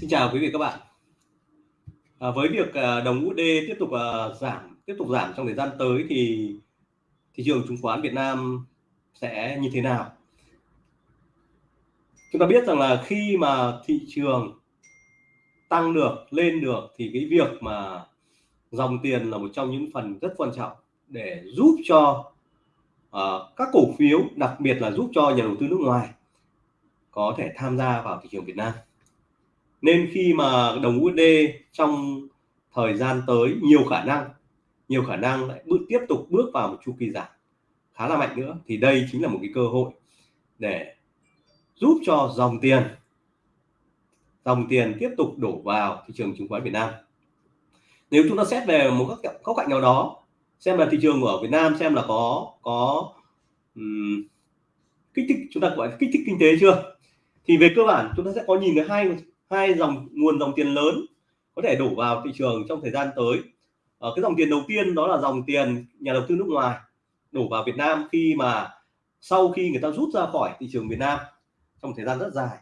Xin chào quý vị các bạn. À, với việc à, đồng USD tiếp tục à, giảm, tiếp tục giảm trong thời gian tới thì thị trường chứng khoán Việt Nam sẽ như thế nào? Chúng ta biết rằng là khi mà thị trường tăng được, lên được thì cái việc mà dòng tiền là một trong những phần rất quan trọng để giúp cho uh, các cổ phiếu, đặc biệt là giúp cho nhà đầu tư nước ngoài có thể tham gia vào thị trường Việt Nam nên khi mà đồng USD trong thời gian tới nhiều khả năng nhiều khả năng lại bước tiếp tục bước vào một chu kỳ giảm khá là mạnh nữa thì đây chính là một cái cơ hội để giúp cho dòng tiền dòng tiền tiếp tục đổ vào thị trường chứng khoán Việt Nam. Nếu chúng ta xét về một các góc cạnh nào đó xem là thị trường ở Việt Nam xem là có có um, kích thích chúng ta gọi kích thích kinh tế chưa thì về cơ bản chúng ta sẽ có nhìn thấy hai hai dòng nguồn dòng tiền lớn có thể đổ vào thị trường trong thời gian tới. Ở cái dòng tiền đầu tiên đó là dòng tiền nhà đầu tư nước ngoài đổ vào Việt Nam khi mà sau khi người ta rút ra khỏi thị trường Việt Nam trong thời gian rất dài.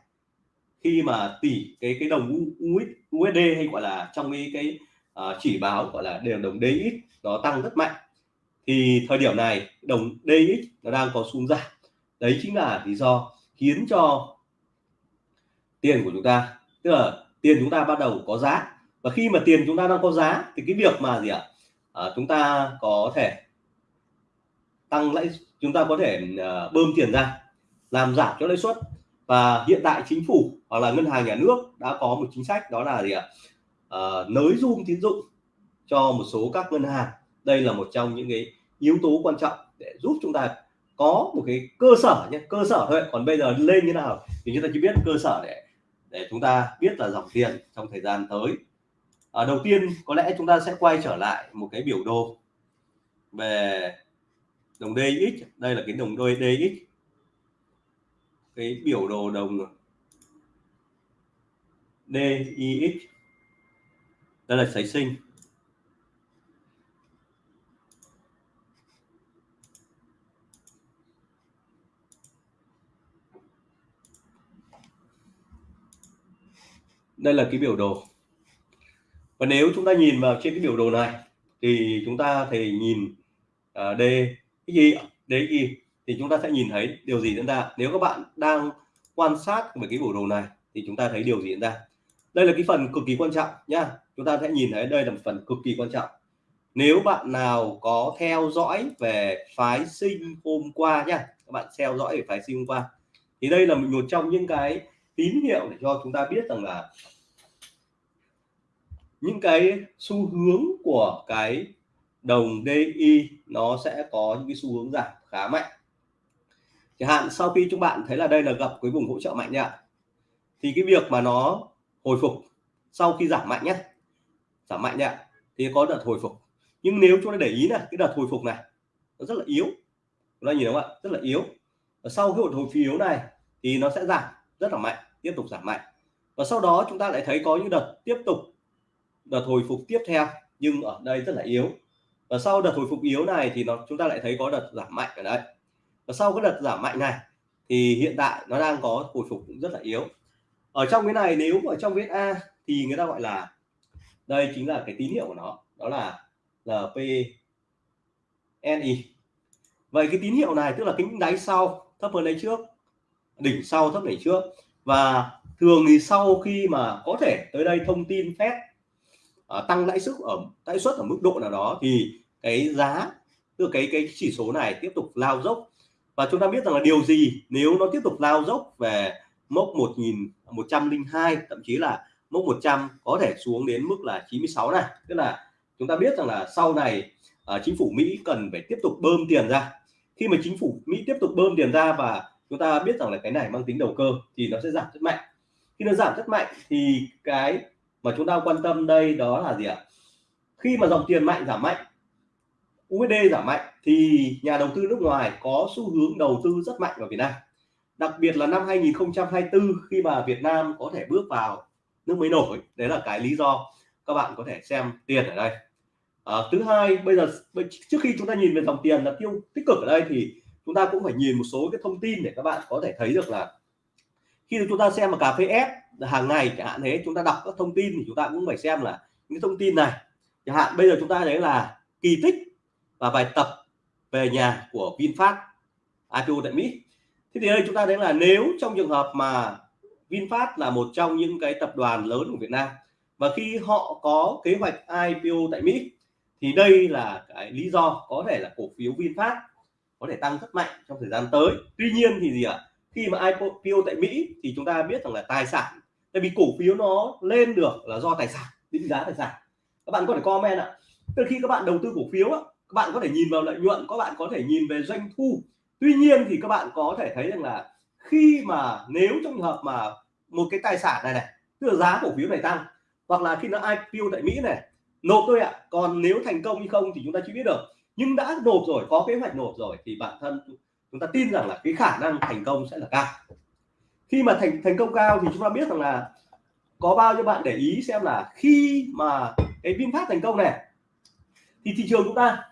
Khi mà tỷ cái cái đồng USD hay gọi là trong cái cái uh, chỉ báo gọi là đều đồng DX nó tăng rất mạnh. Thì thời điểm này đồng DX nó đang có xuống giảm. Đấy chính là lý do khiến cho tiền của chúng ta tức là tiền chúng ta bắt đầu có giá. Và khi mà tiền chúng ta đang có giá thì cái việc mà gì ạ? À, chúng ta có thể tăng lãi chúng ta có thể uh, bơm tiền ra làm giảm cho lãi suất. Và hiện tại chính phủ hoặc là ngân hàng nhà nước đã có một chính sách đó là gì ạ? À, nới zoom tín dụng cho một số các ngân hàng. Đây là một trong những cái yếu tố quan trọng để giúp chúng ta có một cái cơ sở nhé cơ sở thôi. Còn bây giờ lên như nào thì chúng ta chỉ biết cơ sở để để chúng ta biết là dòng tiền trong thời gian tới. À, đầu tiên có lẽ chúng ta sẽ quay trở lại một cái biểu đồ về đồng DX đây là cái đồng đôi DX cái biểu đồ đồng DIX đây là sấy sinh. Đây là cái biểu đồ. Và nếu chúng ta nhìn vào trên cái biểu đồ này thì chúng ta thì nhìn uh, D cái gì đấy gì thì chúng ta sẽ nhìn thấy điều gì diễn ra. Nếu các bạn đang quan sát về cái biểu đồ này thì chúng ta thấy điều gì diễn ra. Đây là cái phần cực kỳ quan trọng nhá. Chúng ta sẽ nhìn thấy đây là một phần cực kỳ quan trọng. Nếu bạn nào có theo dõi về phái sinh hôm qua nhá các bạn theo dõi về phái sinh hôm qua thì đây là một trong những cái tín hiệu để cho chúng ta biết rằng là những cái xu hướng của cái đồng DI nó sẽ có những cái xu hướng giảm khá mạnh. Chẳng hạn sau khi chúng bạn thấy là đây là gặp cái vùng hỗ trợ mạnh nhá thì cái việc mà nó hồi phục sau khi giảm mạnh nhé giảm mạnh nhá thì có đợt hồi phục. Nhưng nếu chúng ta để ý này, cái đợt hồi phục này nó rất là yếu. Chúng ta nhìn không ạ? Rất là yếu. Và sau cái đợt hồi yếu này thì nó sẽ giảm rất là mạnh, tiếp tục giảm mạnh. Và sau đó chúng ta lại thấy có những đợt tiếp tục đợt hồi phục tiếp theo, nhưng ở đây rất là yếu. Và sau đợt hồi phục yếu này thì nó, chúng ta lại thấy có đợt giảm mạnh ở đây. Và sau cái đợt giảm mạnh này thì hiện tại nó đang có hồi phục cũng rất là yếu. Ở trong cái này, nếu ở trong viết A thì người ta gọi là, đây chính là cái tín hiệu của nó, đó là LPNI vậy cái tín hiệu này tức là kính đáy sau thấp hơn đáy trước, đỉnh sau thấp đỉnh trước. Và thường thì sau khi mà có thể tới đây thông tin phép uh, tăng lãi suất ở lãi suất ở mức độ nào đó thì cái giá tức cái cái chỉ số này tiếp tục lao dốc. Và chúng ta biết rằng là điều gì nếu nó tiếp tục lao dốc về mốc 1102 thậm chí là mốc 100 có thể xuống đến mức là 96 này. Tức là chúng ta biết rằng là sau này uh, chính phủ Mỹ cần phải tiếp tục bơm tiền ra. Khi mà chính phủ Mỹ tiếp tục bơm tiền ra và chúng ta biết rằng là cái này mang tính đầu cơ thì nó sẽ giảm rất mạnh. Khi nó giảm rất mạnh thì cái mà chúng ta quan tâm đây đó là gì ạ? Khi mà dòng tiền mạnh giảm mạnh USD giảm mạnh thì nhà đầu tư nước ngoài có xu hướng đầu tư rất mạnh vào Việt Nam. Đặc biệt là năm 2024 khi mà Việt Nam có thể bước vào nước mới nổi. Đấy là cái lý do các bạn có thể xem tiền ở đây. À, thứ hai bây giờ trước khi chúng ta nhìn về dòng tiền là tiêu tích cực ở đây thì chúng ta cũng phải nhìn một số cái thông tin để các bạn có thể thấy được là khi chúng ta xem mà cà phê ép hàng ngày, chẳng hạn thế, chúng ta đọc các thông tin thì chúng ta cũng phải xem là những thông tin này. Chẳng hạn bây giờ chúng ta thấy là kỳ tích và bài tập về nhà của VinFast IPO tại Mỹ. Thế thì đây, chúng ta thấy là nếu trong trường hợp mà VinFast là một trong những cái tập đoàn lớn của Việt Nam và khi họ có kế hoạch IPO tại Mỹ, thì đây là cái lý do có thể là cổ phiếu VinFast có thể tăng rất mạnh trong thời gian tới. Tuy nhiên thì gì ạ? Khi mà IPO tại Mỹ thì chúng ta biết rằng là tài sản, tại vì cổ phiếu nó lên được là do tài sản, định giá tài sản. Các bạn có thể comment ạ. Từ khi các bạn đầu tư cổ phiếu các bạn có thể nhìn vào lợi nhuận, các bạn có thể nhìn về doanh thu. Tuy nhiên thì các bạn có thể thấy rằng là khi mà nếu trong trường hợp mà một cái tài sản này này, tức là giá cổ phiếu này tăng, hoặc là khi nó IPO tại Mỹ này, nộp thôi ạ. Còn nếu thành công hay không thì chúng ta chưa biết được. Nhưng đã nộp rồi, có kế hoạch nộp rồi thì bản thân chúng ta tin rằng là cái khả năng thành công sẽ là cao. Khi mà thành thành công cao thì chúng ta biết rằng là có bao nhiêu bạn để ý xem là khi mà cái VinFast thành công này thì thị trường chúng ta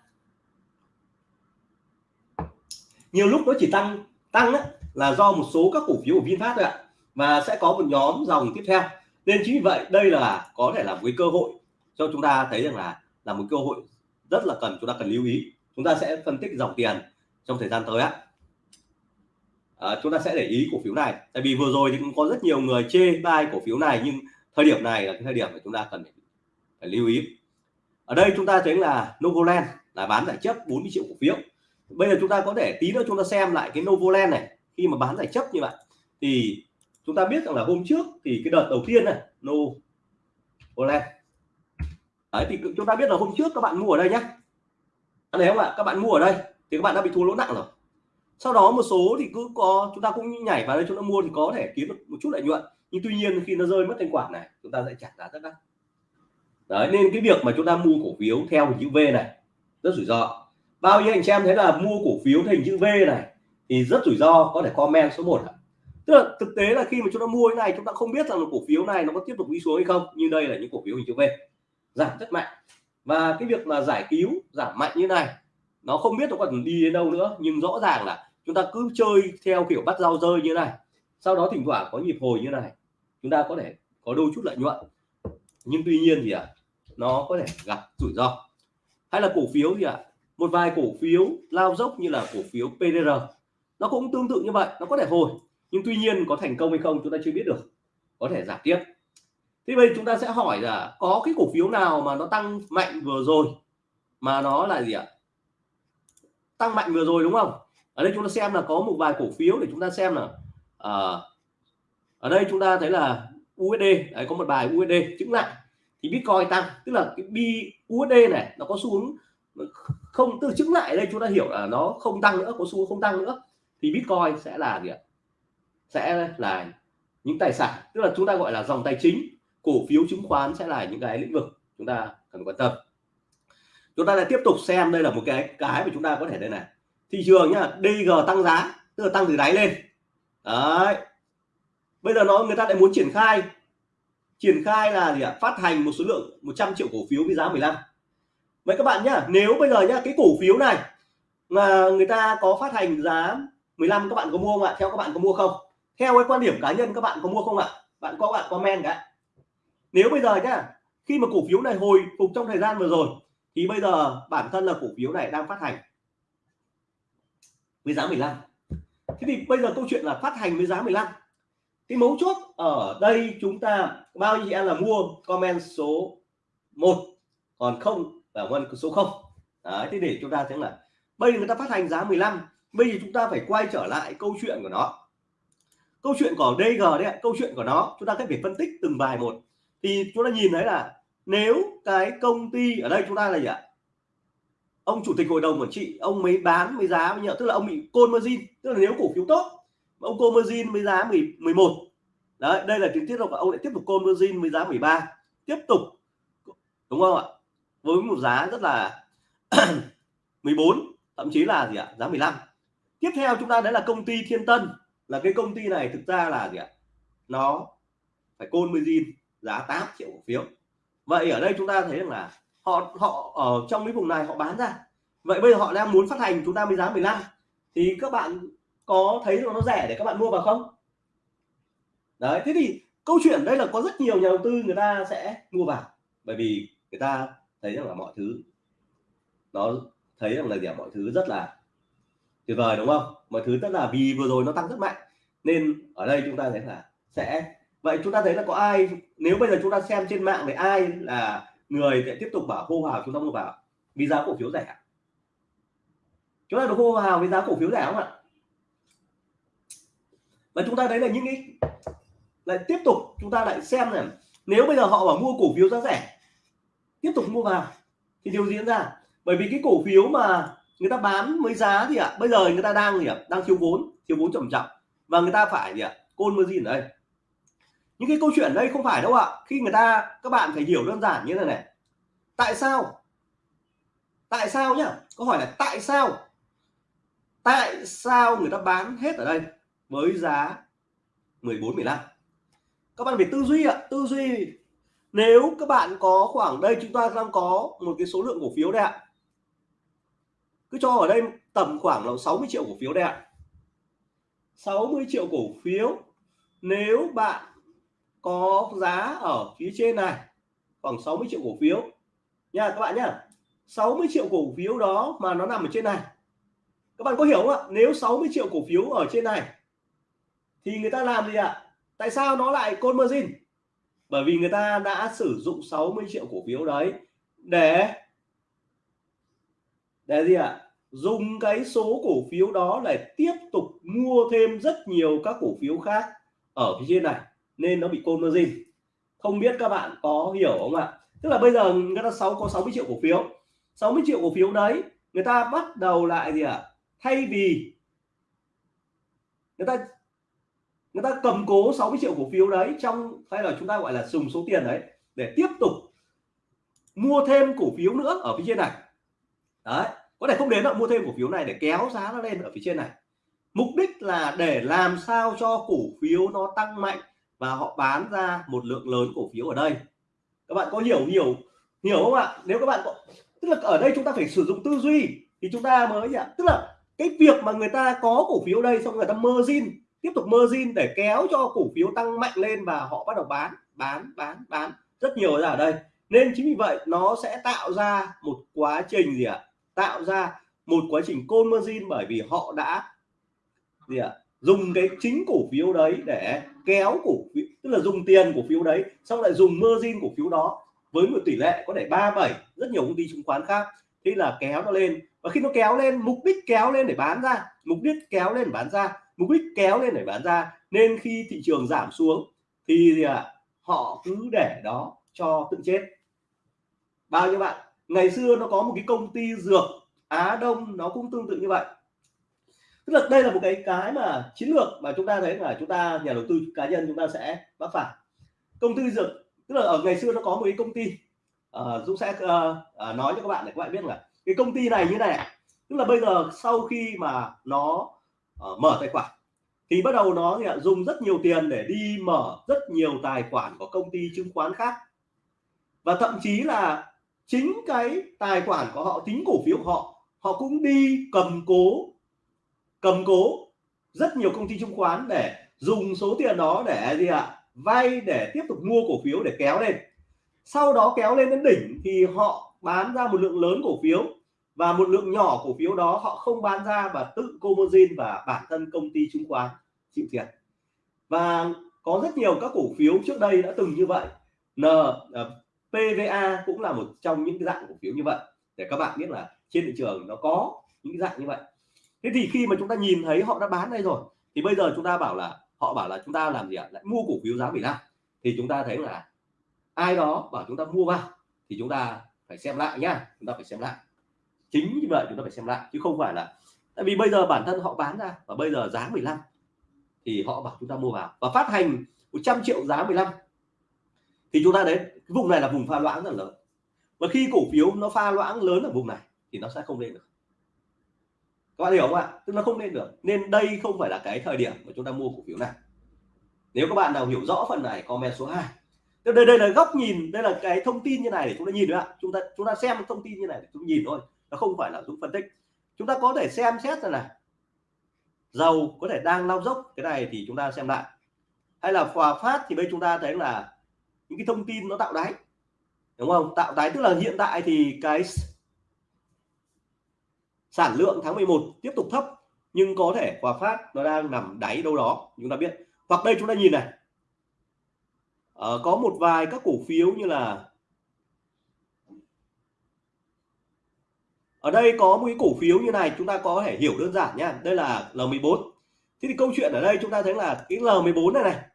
nhiều lúc nó chỉ tăng tăng ấy, là do một số các cổ phiếu của VinFast thôi ạ và sẽ có một nhóm dòng tiếp theo. Nên chính vì vậy đây là có thể là một cái cơ hội cho chúng ta thấy rằng là là một cơ hội rất là cần chúng ta cần lưu ý. Chúng ta sẽ phân tích dòng tiền trong thời gian tới á à, chúng ta sẽ để ý cổ phiếu này. Tại vì vừa rồi thì cũng có rất nhiều người chê bai cổ phiếu này nhưng thời điểm này là cái thời điểm mà chúng ta cần phải, phải lưu ý. Ở đây chúng ta thấy là Novoland là bán giải chấp 40 triệu cổ phiếu. Bây giờ chúng ta có thể tí nữa chúng ta xem lại cái Novoland này. Khi mà bán giải chấp như vậy thì chúng ta biết rằng là hôm trước thì cái đợt đầu tiên này Novoland. Đấy, thì chúng ta biết là hôm trước các bạn mua ở đây nhé đấy không ạ? Các bạn mua ở đây thì các bạn đã bị thua lỗ nặng rồi sau đó một số thì cứ có, chúng ta cũng nhảy vào đây chúng ta mua thì có thể kiếm được một chút lợi nhuận. Nhưng tuy nhiên khi nó rơi mất thanh khoản này, chúng ta sẽ trả giá rất đắt. Đấy, nên cái việc mà chúng ta mua cổ phiếu theo hình chữ V này, rất rủi ro. Bao nhiêu anh chị em thấy là mua cổ phiếu theo hình chữ V này thì rất rủi ro, có thể comment số 1 tức là thực tế là khi mà chúng ta mua cái này, chúng ta không biết rằng là cổ phiếu này nó có tiếp tục đi xuống hay không như đây là những cổ phiếu hình chữ V. Giảm rất mạnh. Và cái việc mà giải cứu giảm mạnh như này nó không biết nó còn đi đến đâu nữa nhưng rõ ràng là chúng ta cứ chơi theo kiểu bắt rau rơi như này. Sau đó thỉnh thoảng có nhịp hồi như này chúng ta có thể có đôi chút lợi nhuận. Nhưng tuy nhiên thì à, nó có thể gặp rủi ro. Hay là cổ phiếu gì ạ à, một vài cổ phiếu lao dốc như là cổ phiếu PDR nó cũng tương tự như vậy nó có thể hồi. Nhưng tuy nhiên có thành công hay không chúng ta chưa biết được có thể giảm tiếp. Thế bây chúng ta sẽ hỏi là có cái cổ phiếu nào mà nó tăng mạnh vừa rồi mà nó là gì ạ? Tăng mạnh vừa rồi đúng không? Ở đây chúng ta xem là có một vài cổ phiếu để chúng ta xem là à, ở đây chúng ta thấy là USD đấy, có một bài USD chứng lại thì Bitcoin tăng tức là cái bi USD này nó có xu hướng không từ chứng lại đây chúng ta hiểu là nó không tăng nữa có xu hướng không tăng nữa thì Bitcoin sẽ là gì ạ? Sẽ là những tài sản tức là chúng ta gọi là dòng tài chính cổ phiếu chứng khoán sẽ là những cái lĩnh vực chúng ta cần quan tâm chúng ta lại tiếp tục xem đây là một cái cái mà chúng ta có thể đây này. Thị trường nhá DG tăng giá, tức là tăng từ đáy lên. Đấy. Bây giờ nó, người ta lại muốn triển khai. Triển khai là gì ạ? Phát hành một số lượng 100 triệu cổ phiếu với giá 15 vậy các bạn nhá, nếu bây giờ nhá, cái cổ phiếu này mà người ta có phát hành giá 15 các bạn có mua không ạ? Theo các bạn có mua không? Theo cái quan điểm cá nhân, các bạn có mua không ạ? Bạn có, bạn comment cả nếu bây giờ nhá, khi mà cổ phiếu này hồi phục trong thời gian vừa rồi thì bây giờ bản thân là cổ phiếu này đang phát hành với giá 15 thế thì bây giờ câu chuyện là phát hành với giá 15 cái mấu chốt ở đây chúng ta, bao nhiêu em là mua? Comment số 1 còn không là vân số 0 đấy, thế để chúng ta thấy là bây giờ người ta phát hành giá 15 bây giờ chúng ta phải quay trở lại câu chuyện của nó. Câu chuyện của DG đấy câu chuyện của nó, chúng ta phải phân tích từng bài một. Thì chúng ta nhìn thấy là nếu cái công ty ở đây chúng ta là gì ạ? Ông chủ tịch hội đồng quản trị ông mới bán mới giá với tức là ông bị côn margin. Tức là nếu cổ phiếu tốt ông côn margin mới giá 10, 11 đấy đây là tiếng tiết là ông lại tiếp tục côn margin mới giá 13 tiếp tục đúng không ạ? Với một giá rất là 14 thậm chí là gì ạ? Giá 15 tiếp theo chúng ta đấy là công ty Thiên Tân. Là cái công ty này thực ra là gì ạ? Nó phải côn margin giá 8 triệu cổ phiếu vậy ở đây chúng ta thấy rằng là họ họ ở trong cái vùng này họ bán ra. Vậy bây giờ họ đang muốn phát hành, chúng ta mới giá 15 thì các bạn có thấy nó rẻ để các bạn mua vào không? Đấy, thế thì câu chuyện đây là có rất nhiều nhà đầu tư người ta sẽ mua vào. Bởi vì người ta thấy rằng là mọi thứ nó thấy rằng là gì mọi thứ rất là tuyệt vời, đúng không? Mọi thứ rất là vì vừa rồi nó tăng rất mạnh. Nên ở đây chúng ta thấy là sẽ vậy chúng ta thấy là có ai nếu bây giờ chúng ta xem trên mạng thì ai là người sẽ tiếp tục bảo hô hào chúng ta mua vào vì giá cổ phiếu rẻ chúng ta được hô hào với giá cổ phiếu rẻ không ạ? Và chúng ta thấy là những cái lại tiếp tục chúng ta lại xem này nếu bây giờ họ bảo mua cổ phiếu giá rẻ tiếp tục mua vào thì điều diễn ra. Bởi vì cái cổ phiếu mà người ta bán với giá thì ạ à, bây giờ người ta đang gì ạ? À, đang thiếu vốn thiếu vốn trầm trọng và người ta phải gì ạ? À, côn mơ ở đây? Những cái câu chuyện đây không phải đâu ạ. Khi người ta, các bạn phải hiểu đơn giản như thế này. Tại sao? Tại sao nhá? Câu hỏi là tại sao? Tại sao người ta bán hết ở đây với giá 14 15 các bạn phải tư duy ạ, tư duy. Nếu các bạn có khoảng đây, chúng ta đang có một cái số lượng cổ phiếu đây ạ. Cứ cho ở đây tầm khoảng là 60 triệu cổ phiếu đây ạ. 60 triệu cổ phiếu. Nếu bạn có giá ở phía trên này, khoảng 60 triệu cổ phiếu. Nha, các bạn nhá 60 triệu cổ phiếu đó mà nó nằm ở trên này. Các bạn có hiểu không ạ? Nếu 60 triệu cổ phiếu ở trên này, thì người ta làm gì ạ? Tại sao nó lại côn margin bởi vì người ta đã sử dụng 60 triệu cổ phiếu đấy để để gì ạ? Dùng cái số cổ phiếu đó để tiếp tục mua thêm rất nhiều các cổ phiếu khác ở phía trên này nên nó bị côn margin không biết các bạn có hiểu không ạ? Tức là bây giờ người ta sáu, có 60 triệu cổ phiếu. 60 triệu cổ phiếu đấy, người ta bắt đầu lại gì ạ? Thay vì người ta người ta cầm cố 60 triệu cổ phiếu đấy trong, hay là chúng ta gọi là dùng số tiền đấy để tiếp tục mua thêm cổ phiếu nữa ở phía trên này. Đấy, có thể không đến là mua thêm cổ phiếu này để kéo giá nó lên ở phía trên này. Mục đích là để làm sao cho cổ phiếu nó tăng mạnh và họ bán ra một lượng lớn cổ phiếu ở đây. Các bạn có hiểu hiểu hiểu không ạ? Nếu các bạn có, tức là ở đây chúng ta phải sử dụng tư duy thì chúng ta mới ạ tức là cái việc mà người ta có cổ phiếu đây xong người ta margin, tiếp tục margin để kéo cho cổ phiếu tăng mạnh lên và họ bắt đầu bán bán bán bán rất nhiều ra ở đây. Nên chính vì vậy nó sẽ tạo ra một quá trình gì ạ? Tạo ra một quá trình côn margin bởi vì họ đã gì ạ? Dùng cái chính cổ phiếu đấy để kéo cổ phiếu tức là dùng tiền cổ phiếu đấy xong lại dùng margin cổ phiếu đó với một tỷ lệ có thể ba bảy, rất nhiều công ty chứng khoán khác. Thế là kéo nó lên. Và khi nó kéo lên, mục đích kéo lên để bán ra, mục đích kéo lên để bán ra, mục đích kéo lên để bán ra. Nên khi thị trường giảm xuống, thì gì ạ à, họ cứ để đó cho tự chết. Bao nhiêu bạn? Ngày xưa nó có một cái công ty dược Á Đông, nó cũng tương tự như vậy tức là đây là một cái cái mà chiến lược mà chúng ta thấy là chúng ta nhà đầu tư cá nhân chúng ta sẽ mắc phải. Công ty dược tức là ở ngày xưa nó có một cái công ty uh, Dũng sẽ uh, uh, nói cho các bạn để các bạn biết là cái công ty này như này tức là bây giờ sau khi mà nó uh, mở tài khoản thì bắt đầu nó thì dùng rất nhiều tiền để đi mở rất nhiều tài khoản của công ty chứng khoán khác. Và thậm chí là chính cái tài khoản của họ tính cổ phiếu của họ họ cũng đi cầm cố cầm cố rất nhiều công ty chứng khoán để dùng số tiền đó để gì ạ? Vay để tiếp tục mua cổ phiếu để kéo lên. Sau đó kéo lên đến đỉnh thì họ bán ra một lượng lớn cổ phiếu và một lượng nhỏ cổ phiếu đó họ không bán ra và tự cô và bản thân công ty chứng khoán chịu thiệt. Và có rất nhiều các cổ phiếu trước đây đã từng như vậy. N ờ, uh, PVA cũng là một trong những cái dạng cổ phiếu như vậy. Để các bạn biết là trên thị trường nó có những dạng như vậy thế thì khi mà chúng ta nhìn thấy họ đã bán đây rồi thì bây giờ chúng ta bảo là họ bảo là chúng ta làm gì ạ lại mua cổ phiếu giá 15 thì chúng ta thấy là ai đó bảo chúng ta mua vào thì chúng ta phải xem lại nhá chúng ta phải xem lại chính như vậy chúng ta phải xem lại chứ không phải là tại vì bây giờ bản thân họ bán ra và bây giờ giá 15 thì họ bảo chúng ta mua vào và phát hành 100 triệu giá 15 thì chúng ta đấy cái vùng này là vùng pha loãng rất lớn và khi cổ phiếu nó pha loãng lớn ở vùng này thì nó sẽ không lên được các bạn hiểu không ạ? Tức là không lên được. Nên đây không phải là cái thời điểm mà chúng ta mua cổ phiếu này. Nếu các bạn nào hiểu rõ phần này, comment số 2 đây đây là góc nhìn, đây là cái thông tin như này để chúng ta nhìn nữa chúng ta chúng ta xem thông tin như này để chúng nhìn thôi. Nó không phải là chúng phân tích. Chúng ta có thể xem xét ra này. Dầu có thể đang lao dốc, cái này thì chúng ta xem lại. Hay là Hòa Phát thì bây chúng ta thấy là những cái thông tin nó tạo đáy. Đúng không? Tạo đáy tức là hiện tại thì cái sản lượng tháng 11 tiếp tục thấp nhưng có thể Hòa Phát nó đang nằm đáy đâu đó chúng ta biết. Hoặc đây chúng ta nhìn này. À, có một vài các cổ phiếu như là ở đây có một cái cổ phiếu như này chúng ta có thể hiểu đơn giản nhá. Đây là L14 thế thì câu chuyện ở đây chúng ta thấy là cái L14 này này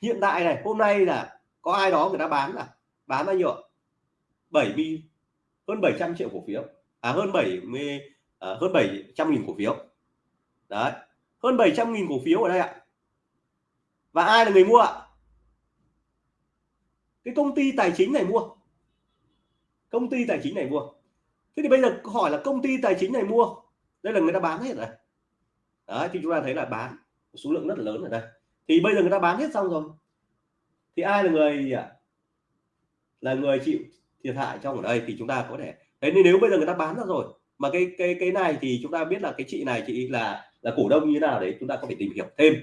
hiện tại này hôm nay là có ai đó người ta bán là bán bao nhiêu 70 hơn 700 triệu cổ phiếu à hơn 70 à, hơn 700 nghìn cổ phiếu. Đấy hơn 700 nghìn cổ phiếu ở đây ạ. Và ai là người mua ạ? Cái công ty tài chính này mua. Công ty tài chính này mua. Thế thì bây giờ hỏi là công ty tài chính này mua đây là người ta bán hết rồi. Đấy thì chúng ta thấy là bán số lượng rất là lớn ở đây. Thì bây giờ người ta bán hết xong rồi. Thì ai là người là người chịu thiệt hại trong ở đây thì chúng ta có thể thế nên nếu bây giờ người ta bán ra rồi, mà cái cái cái này thì chúng ta biết là cái chị này, chị là là cổ đông như thế nào, đấy chúng ta có thể tìm hiểu thêm.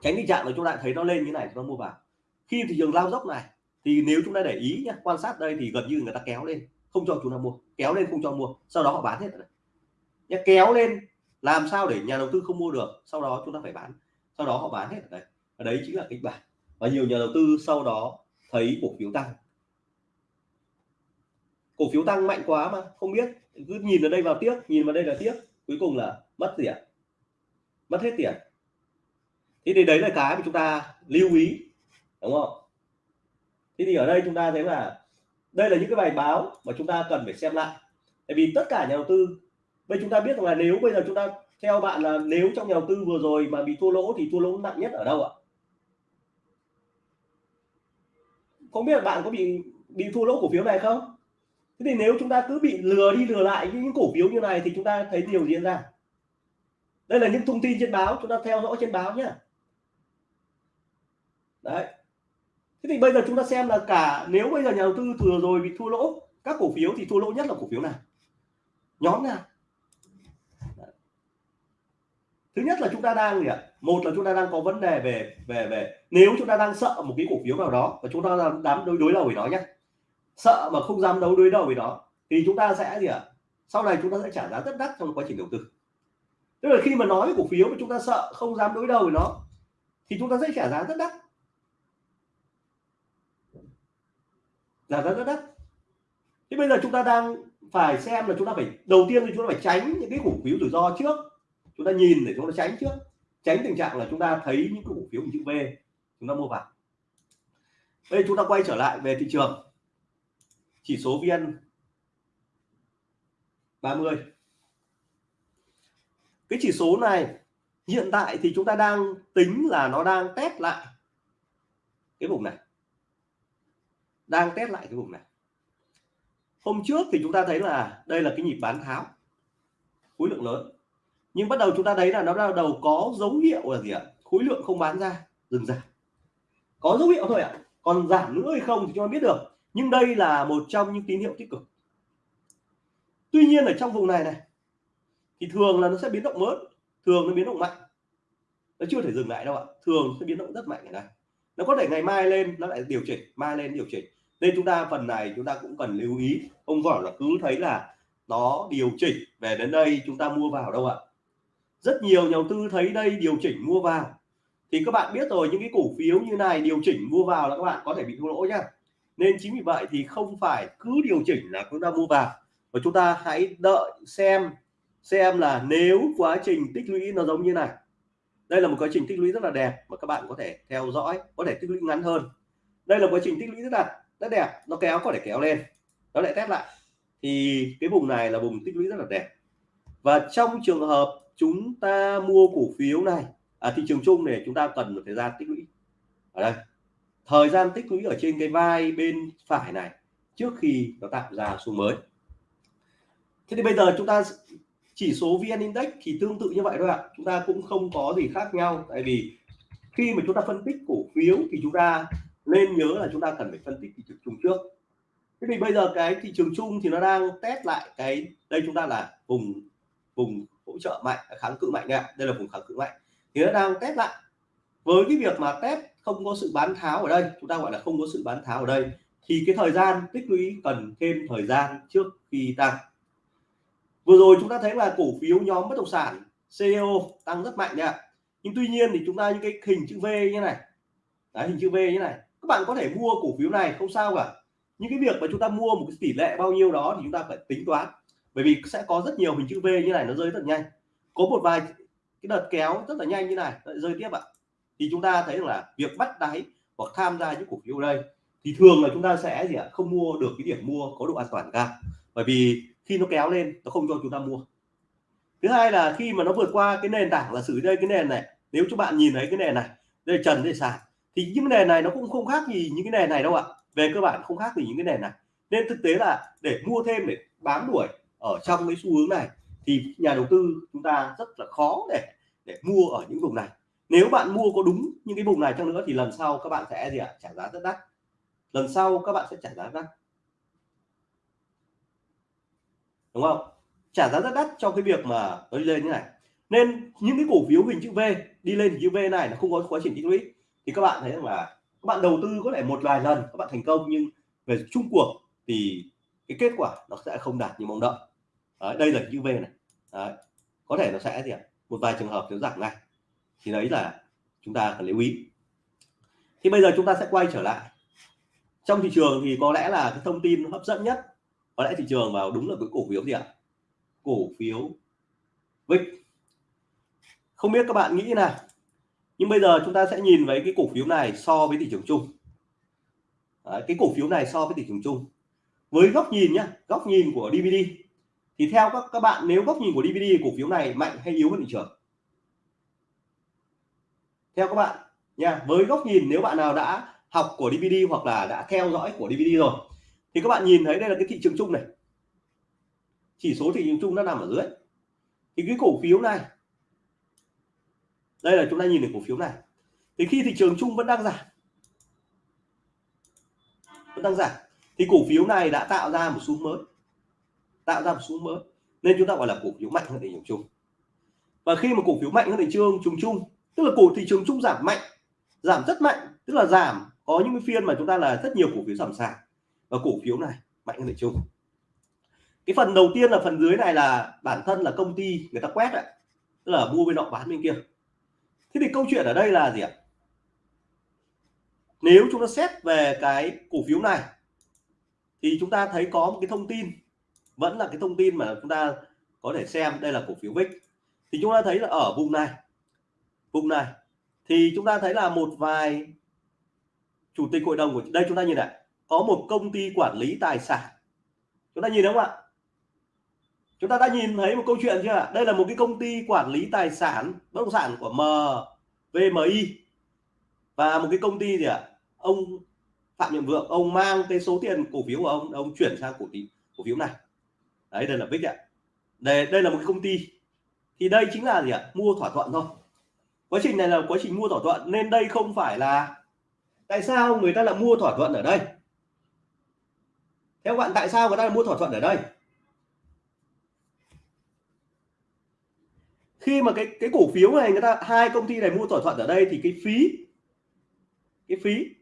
Tránh tình trạng là chúng ta thấy nó lên như này, chúng ta mua vào. Khi thị trường lao dốc này, thì nếu chúng ta để ý nhé quan sát đây thì gần như người ta kéo lên, không cho chúng ta mua, kéo lên không cho mua, sau đó họ bán hết rồi. Nhé kéo lên, làm sao để nhà đầu tư không mua được, sau đó chúng ta phải bán, sau đó họ bán hết ở đây ở đấy chính là kịch bản. Và nhiều nhà đầu tư sau đó thấy cổ phiếu tăng cổ phiếu tăng mạnh quá mà, không biết. Cứ nhìn ở đây vào tiếc nhìn vào đây là tiếc cuối cùng là mất tiền mất hết tiền thế thì đấy là cái mà chúng ta lưu ý, đúng không? Thế thì ở đây chúng ta thấy là đây là những cái bài báo mà chúng ta cần phải xem lại. Tại vì tất cả nhà đầu tư, bây chúng ta biết rằng là nếu bây giờ chúng ta theo bạn là nếu trong nhà đầu tư vừa rồi mà bị thua lỗ thì thua lỗ nặng nhất ở đâu ạ? Không biết là bạn có bị bị thua lỗ cổ phiếu này không? Thế thì nếu chúng ta cứ bị lừa đi lừa lại những cổ phiếu như này thì chúng ta thấy điều diễn ra? Đây là những thông tin trên báo, chúng ta theo dõi trên báo nhé đấy. Thế thì bây giờ chúng ta xem là cả, nếu bây giờ nhà đầu tư thừa rồi bị thua lỗ, các cổ phiếu thì thua lỗ nhất là cổ phiếu nào? Nhóm nào? Thứ nhất là chúng ta đang gì ạ? Một là chúng ta đang có vấn đề về về về, nếu chúng ta đang sợ một cái cổ phiếu nào đó và chúng ta đang đám đối đối đầu với nó nhé sợ mà không dám đấu đối đầu với nó thì chúng ta sẽ gì ạ sau này chúng ta sẽ trả giá rất đắt trong quá trình đầu tư tức là khi mà nói với cổ phiếu mà chúng ta sợ không dám đối đầu với nó thì chúng ta sẽ trả giá rất đắt là rất rất đắt thế bây giờ chúng ta đang phải xem là chúng ta phải đầu tiên thì chúng ta phải tránh những cái cổ phiếu rủi ro trước chúng ta nhìn để chúng ta tránh trước tránh tình trạng là chúng ta thấy những cái cổ phiếu chữ V chúng ta mua vào đây chúng ta quay trở lại về thị trường chỉ số vn 30 cái chỉ số này, hiện tại thì chúng ta đang tính là nó đang test lại cái vùng này. Đang test lại cái vùng này. Hôm trước thì chúng ta thấy là đây là cái nhịp bán tháo, khối lượng lớn. Nhưng bắt đầu chúng ta thấy là nó bắt đầu có dấu hiệu là gì ạ? Khối lượng không bán ra, dừng giảm. Có dấu hiệu thôi ạ. Còn giảm nữa hay không thì chúng ta biết được nhưng đây là một trong những tín hiệu tích cực. Tuy nhiên ở trong vùng này này, thì thường là nó sẽ biến động mới thường nó biến động mạnh. Nó chưa thể dừng lại đâu ạ, thường sẽ biến động rất mạnh ở đây. Nó có thể ngày mai lên, nó lại điều chỉnh, mai lên điều chỉnh. Nên chúng ta phần này chúng ta cũng cần lưu ý. Không phải là cứ thấy là nó điều chỉnh về đến đây chúng ta mua vào đâu ạ. Rất nhiều nhà đầu tư thấy đây điều chỉnh mua vào. Thì các bạn biết rồi, những cái cổ phiếu như này điều chỉnh mua vào là các bạn có thể bị thua lỗ nhá nên chính vì vậy thì không phải cứ điều chỉnh là chúng ta mua vào và chúng ta hãy đợi xem xem là nếu quá trình tích lũy nó giống như này. Đây là một quá trình tích lũy rất là đẹp mà các bạn có thể theo dõi có thể tích lũy ngắn hơn. Đây là quá trình tích lũy rất là rất đẹp nó kéo có thể kéo lên nó lại test lại. Thì cái vùng này là vùng tích lũy rất là đẹp. Và trong trường hợp chúng ta mua cổ phiếu này ở à, thị trường chung này chúng ta cần một thời gian tích lũy. Ở đây thời gian tích lũy ở trên cái vai bên phải này, trước khi nó tạo ra xu mới. Thế thì bây giờ chúng ta chỉ số vn index thì tương tự như vậy thôi ạ. Chúng ta cũng không có gì khác nhau. Tại vì khi mà chúng ta phân tích cổ phiếu thì chúng ta nên nhớ là chúng ta cần phải phân tích thị trường chung trước. Thế thì bây giờ cái thị trường chung thì nó đang test lại cái, đây chúng ta là vùng vùng hỗ trợ mạnh, kháng cự mạnh ạ. Đây là vùng kháng cự mạnh. Thì nó đang test lại. Với cái việc mà test không có sự bán tháo ở đây chúng ta gọi là không có sự bán tháo ở đây thì cái thời gian tích lũy cần thêm thời gian trước khi tăng. Vừa rồi chúng ta thấy là cổ phiếu nhóm bất động sản CEO tăng rất mạnh đấy ạ nhưng tuy nhiên thì chúng ta những cái hình chữ V như này Đấy, hình chữ V như này các bạn có thể mua cổ phiếu này không sao cả. Những cái việc mà chúng ta mua một cái tỷ lệ bao nhiêu đó thì chúng ta phải tính toán bởi vì sẽ có rất nhiều hình chữ V như này nó rơi rất nhanh. Có một vài cái đợt kéo rất là nhanh như này rơi tiếp ạ thì chúng ta thấy là việc bắt đáy hoặc tham gia những cổ phiếu đây, thì thường là chúng ta sẽ gì ạ? Không mua được cái điểm mua có độ an toàn cao. Bởi vì khi nó kéo lên, nó không cho chúng ta mua. Thứ hai là khi mà nó vượt qua cái nền tảng là xử đây cái nền này, nếu các bạn nhìn thấy cái nền này, đây trần, đây sàn, thì những nền này nó cũng không khác gì những cái nền này đâu ạ. Về cơ bản không khác gì những cái nền này. Nên thực tế là để mua thêm, để bám đuổi ở trong cái xu hướng này, thì nhà đầu tư chúng ta rất là khó để để mua ở những vùng này nếu bạn mua có đúng những cái vùng này chăng nữa thì lần sau các bạn sẽ gì ạ? Trả giá rất đắt. Lần sau các bạn sẽ trả giá rất đắt. Đúng không? Trả giá rất đắt cho cái việc mà nó đi lên như này. Nên những cái cổ phiếu hình chữ V đi lên hình chữ V này nó không có quá trình tích lũy. Thì các bạn thấy rằng là các bạn đầu tư có thể một vài lần các bạn thành công nhưng về chung cuộc thì cái kết quả nó sẽ không đạt như mong đợi. Đấy, đây là chữ V này. Đấy. có thể nó sẽ gì ạ? Một vài trường hợp nó giảm ngay thì đấy là chúng ta cần lưu ý. Thì bây giờ chúng ta sẽ quay trở lại. Trong thị trường thì có lẽ là cái thông tin hấp dẫn nhất có lẽ thị trường vào đúng là cái cổ phiếu gì ạ? Cổ phiếu VIX không biết các bạn nghĩ nào nhưng bây giờ chúng ta sẽ nhìn với cái cổ phiếu này so với thị trường chung. Đấy, cái cổ phiếu này so với thị trường chung. Với góc nhìn nhá góc nhìn của DVD thì theo các các bạn nếu góc nhìn của DVD cổ phiếu này mạnh hay yếu hơn thị trường? Theo các bạn nha, với góc nhìn nếu bạn nào đã học của DVD hoặc là đã theo dõi của DVD rồi, thì các bạn nhìn thấy đây là cái thị trường chung này. Chỉ số thị trường chung nó nằm ở dưới. Thì cái cổ phiếu này, đây là chúng ta nhìn được cổ phiếu này. Thì khi thị trường chung vẫn đang giảm, vẫn đang giảm, thì cổ phiếu này đã tạo ra một xu mới, tạo ra một xu mới. Nên chúng ta gọi là cổ phiếu mạnh hơn thị trường chung. Và khi mà cổ phiếu mạnh hơn thị trường chung chung tức là cổ thị trường chung giảm mạnh, giảm rất mạnh, tức là giảm, có những cái phiên mà chúng ta là rất nhiều cổ phiếu giảm sàn. Và cổ phiếu này mạnh hơn thị trường. Cái phần đầu tiên là phần dưới này là bản thân là công ty người ta quét ạ. Tức là mua bên nọ bán bên kia. Thế thì câu chuyện ở đây là gì ạ? Nếu chúng ta xét về cái cổ phiếu này, thì chúng ta thấy có một cái thông tin, vẫn là cái thông tin mà chúng ta có thể xem, đây là cổ phiếu VIX thì chúng ta thấy là ở vùng này vùng này thì chúng ta thấy là một vài chủ tịch hội đồng của đây, chúng ta nhìn này, có một công ty quản lý tài sản. Chúng ta nhìn đúng không ạ? Chúng ta đã nhìn thấy một câu chuyện chưa ạ? Đây là một cái công ty quản lý tài sản, bất động sản của MVMI và một cái công ty gì ạ? Ông Phạm Nhật Vượng, ông mang cái số tiền cổ phiếu của ông ông chuyển sang cổ phiếu cổ phiếu này. Đấy, đây là VIX ạ. Đây đây là một cái công ty. Thì đây chính là gì ạ? Mua thỏa thuận thôi quá trình này là quá trình mua thỏa thuận nên đây không phải là tại sao người ta là mua thỏa thuận ở đây? Theo bạn tại sao người ta là mua thỏa thuận ở đây? Khi mà cái cái cổ phiếu này người ta hai công ty này mua thỏa thuận ở đây thì cái phí cái phí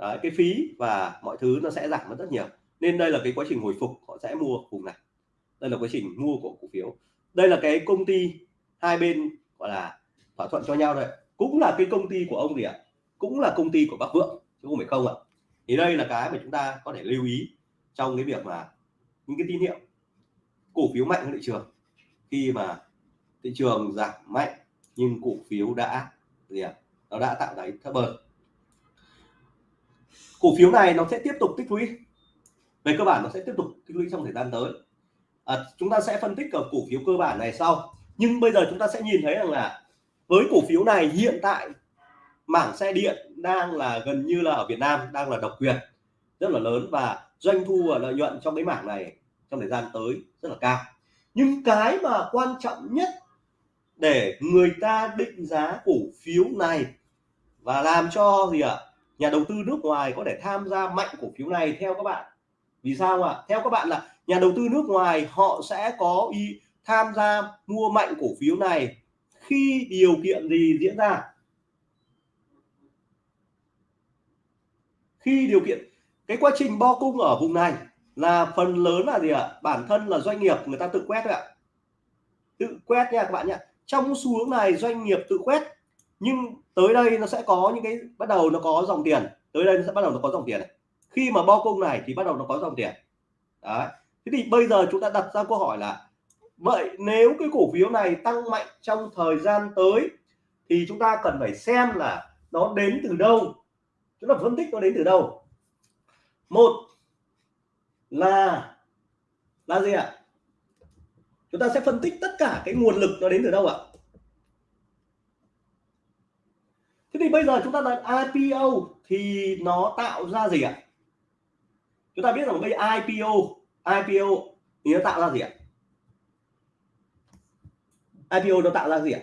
Đấy, cái phí và mọi thứ nó sẽ giảm rất nhiều. Nên đây là cái quá trình hồi phục họ sẽ mua vùng này. Đây là quá trình mua của cổ phiếu. Đây là cái công ty hai bên gọi là thỏa thuận cho nhau đấy cũng là cái công ty của ông gì ạ? Cũng là công ty của bác vượng chứ không phải không ạ. Thì đây là cái mà chúng ta có thể lưu ý trong cái việc mà những cái tín hiệu cổ phiếu mạnh hơn thị trường. Khi mà thị trường giảm mạnh nhưng cổ phiếu đã gì ạ? Nó đã tạo đáy thấp hơn cổ phiếu này nó sẽ tiếp tục tích lũy. Về cơ bản nó sẽ tiếp tục tích lũy trong thời gian tới. À, chúng ta sẽ phân tích ở cổ phiếu cơ bản này sau. Nhưng bây giờ chúng ta sẽ nhìn thấy rằng là với cổ phiếu này hiện tại mảng xe điện đang là gần như là ở Việt Nam đang là độc quyền rất là lớn và doanh thu và lợi nhuận trong cái mảng này trong thời gian tới rất là cao. Nhưng cái mà quan trọng nhất để người ta định giá cổ phiếu này và làm cho gì ạ? À, nhà đầu tư nước ngoài có thể tham gia mạnh cổ phiếu này theo các bạn. Vì sao ạ? À? theo các bạn là nhà đầu tư nước ngoài họ sẽ có ý tham gia mua mạnh cổ phiếu này khi điều kiện gì diễn ra? Khi điều kiện, cái quá trình bo cung ở vùng này là phần lớn là gì ạ? Bản thân là doanh nghiệp, người ta tự quét ạ. Tự quét nha các bạn nhé trong xu hướng này doanh nghiệp tự quét, nhưng tới đây nó sẽ có những cái, bắt đầu nó có dòng tiền. Tới đây nó sẽ bắt đầu nó có dòng tiền khi mà bo cung này thì bắt đầu nó có dòng tiền. Đấy. Thế thì bây giờ chúng ta đặt ra câu hỏi là vậy nếu cái cổ phiếu này tăng mạnh trong thời gian tới, thì chúng ta cần phải xem là nó đến từ đâu. Chúng ta phân tích nó đến từ đâu. Một là là gì ạ? Chúng ta sẽ phân tích tất cả cái nguồn lực nó đến từ đâu ạ? Thế thì bây giờ chúng ta là IPO thì nó tạo ra gì ạ? Chúng ta biết rằng bây IPO IPO thì nó tạo ra gì ạ? IPO nó tạo ra gì ạ?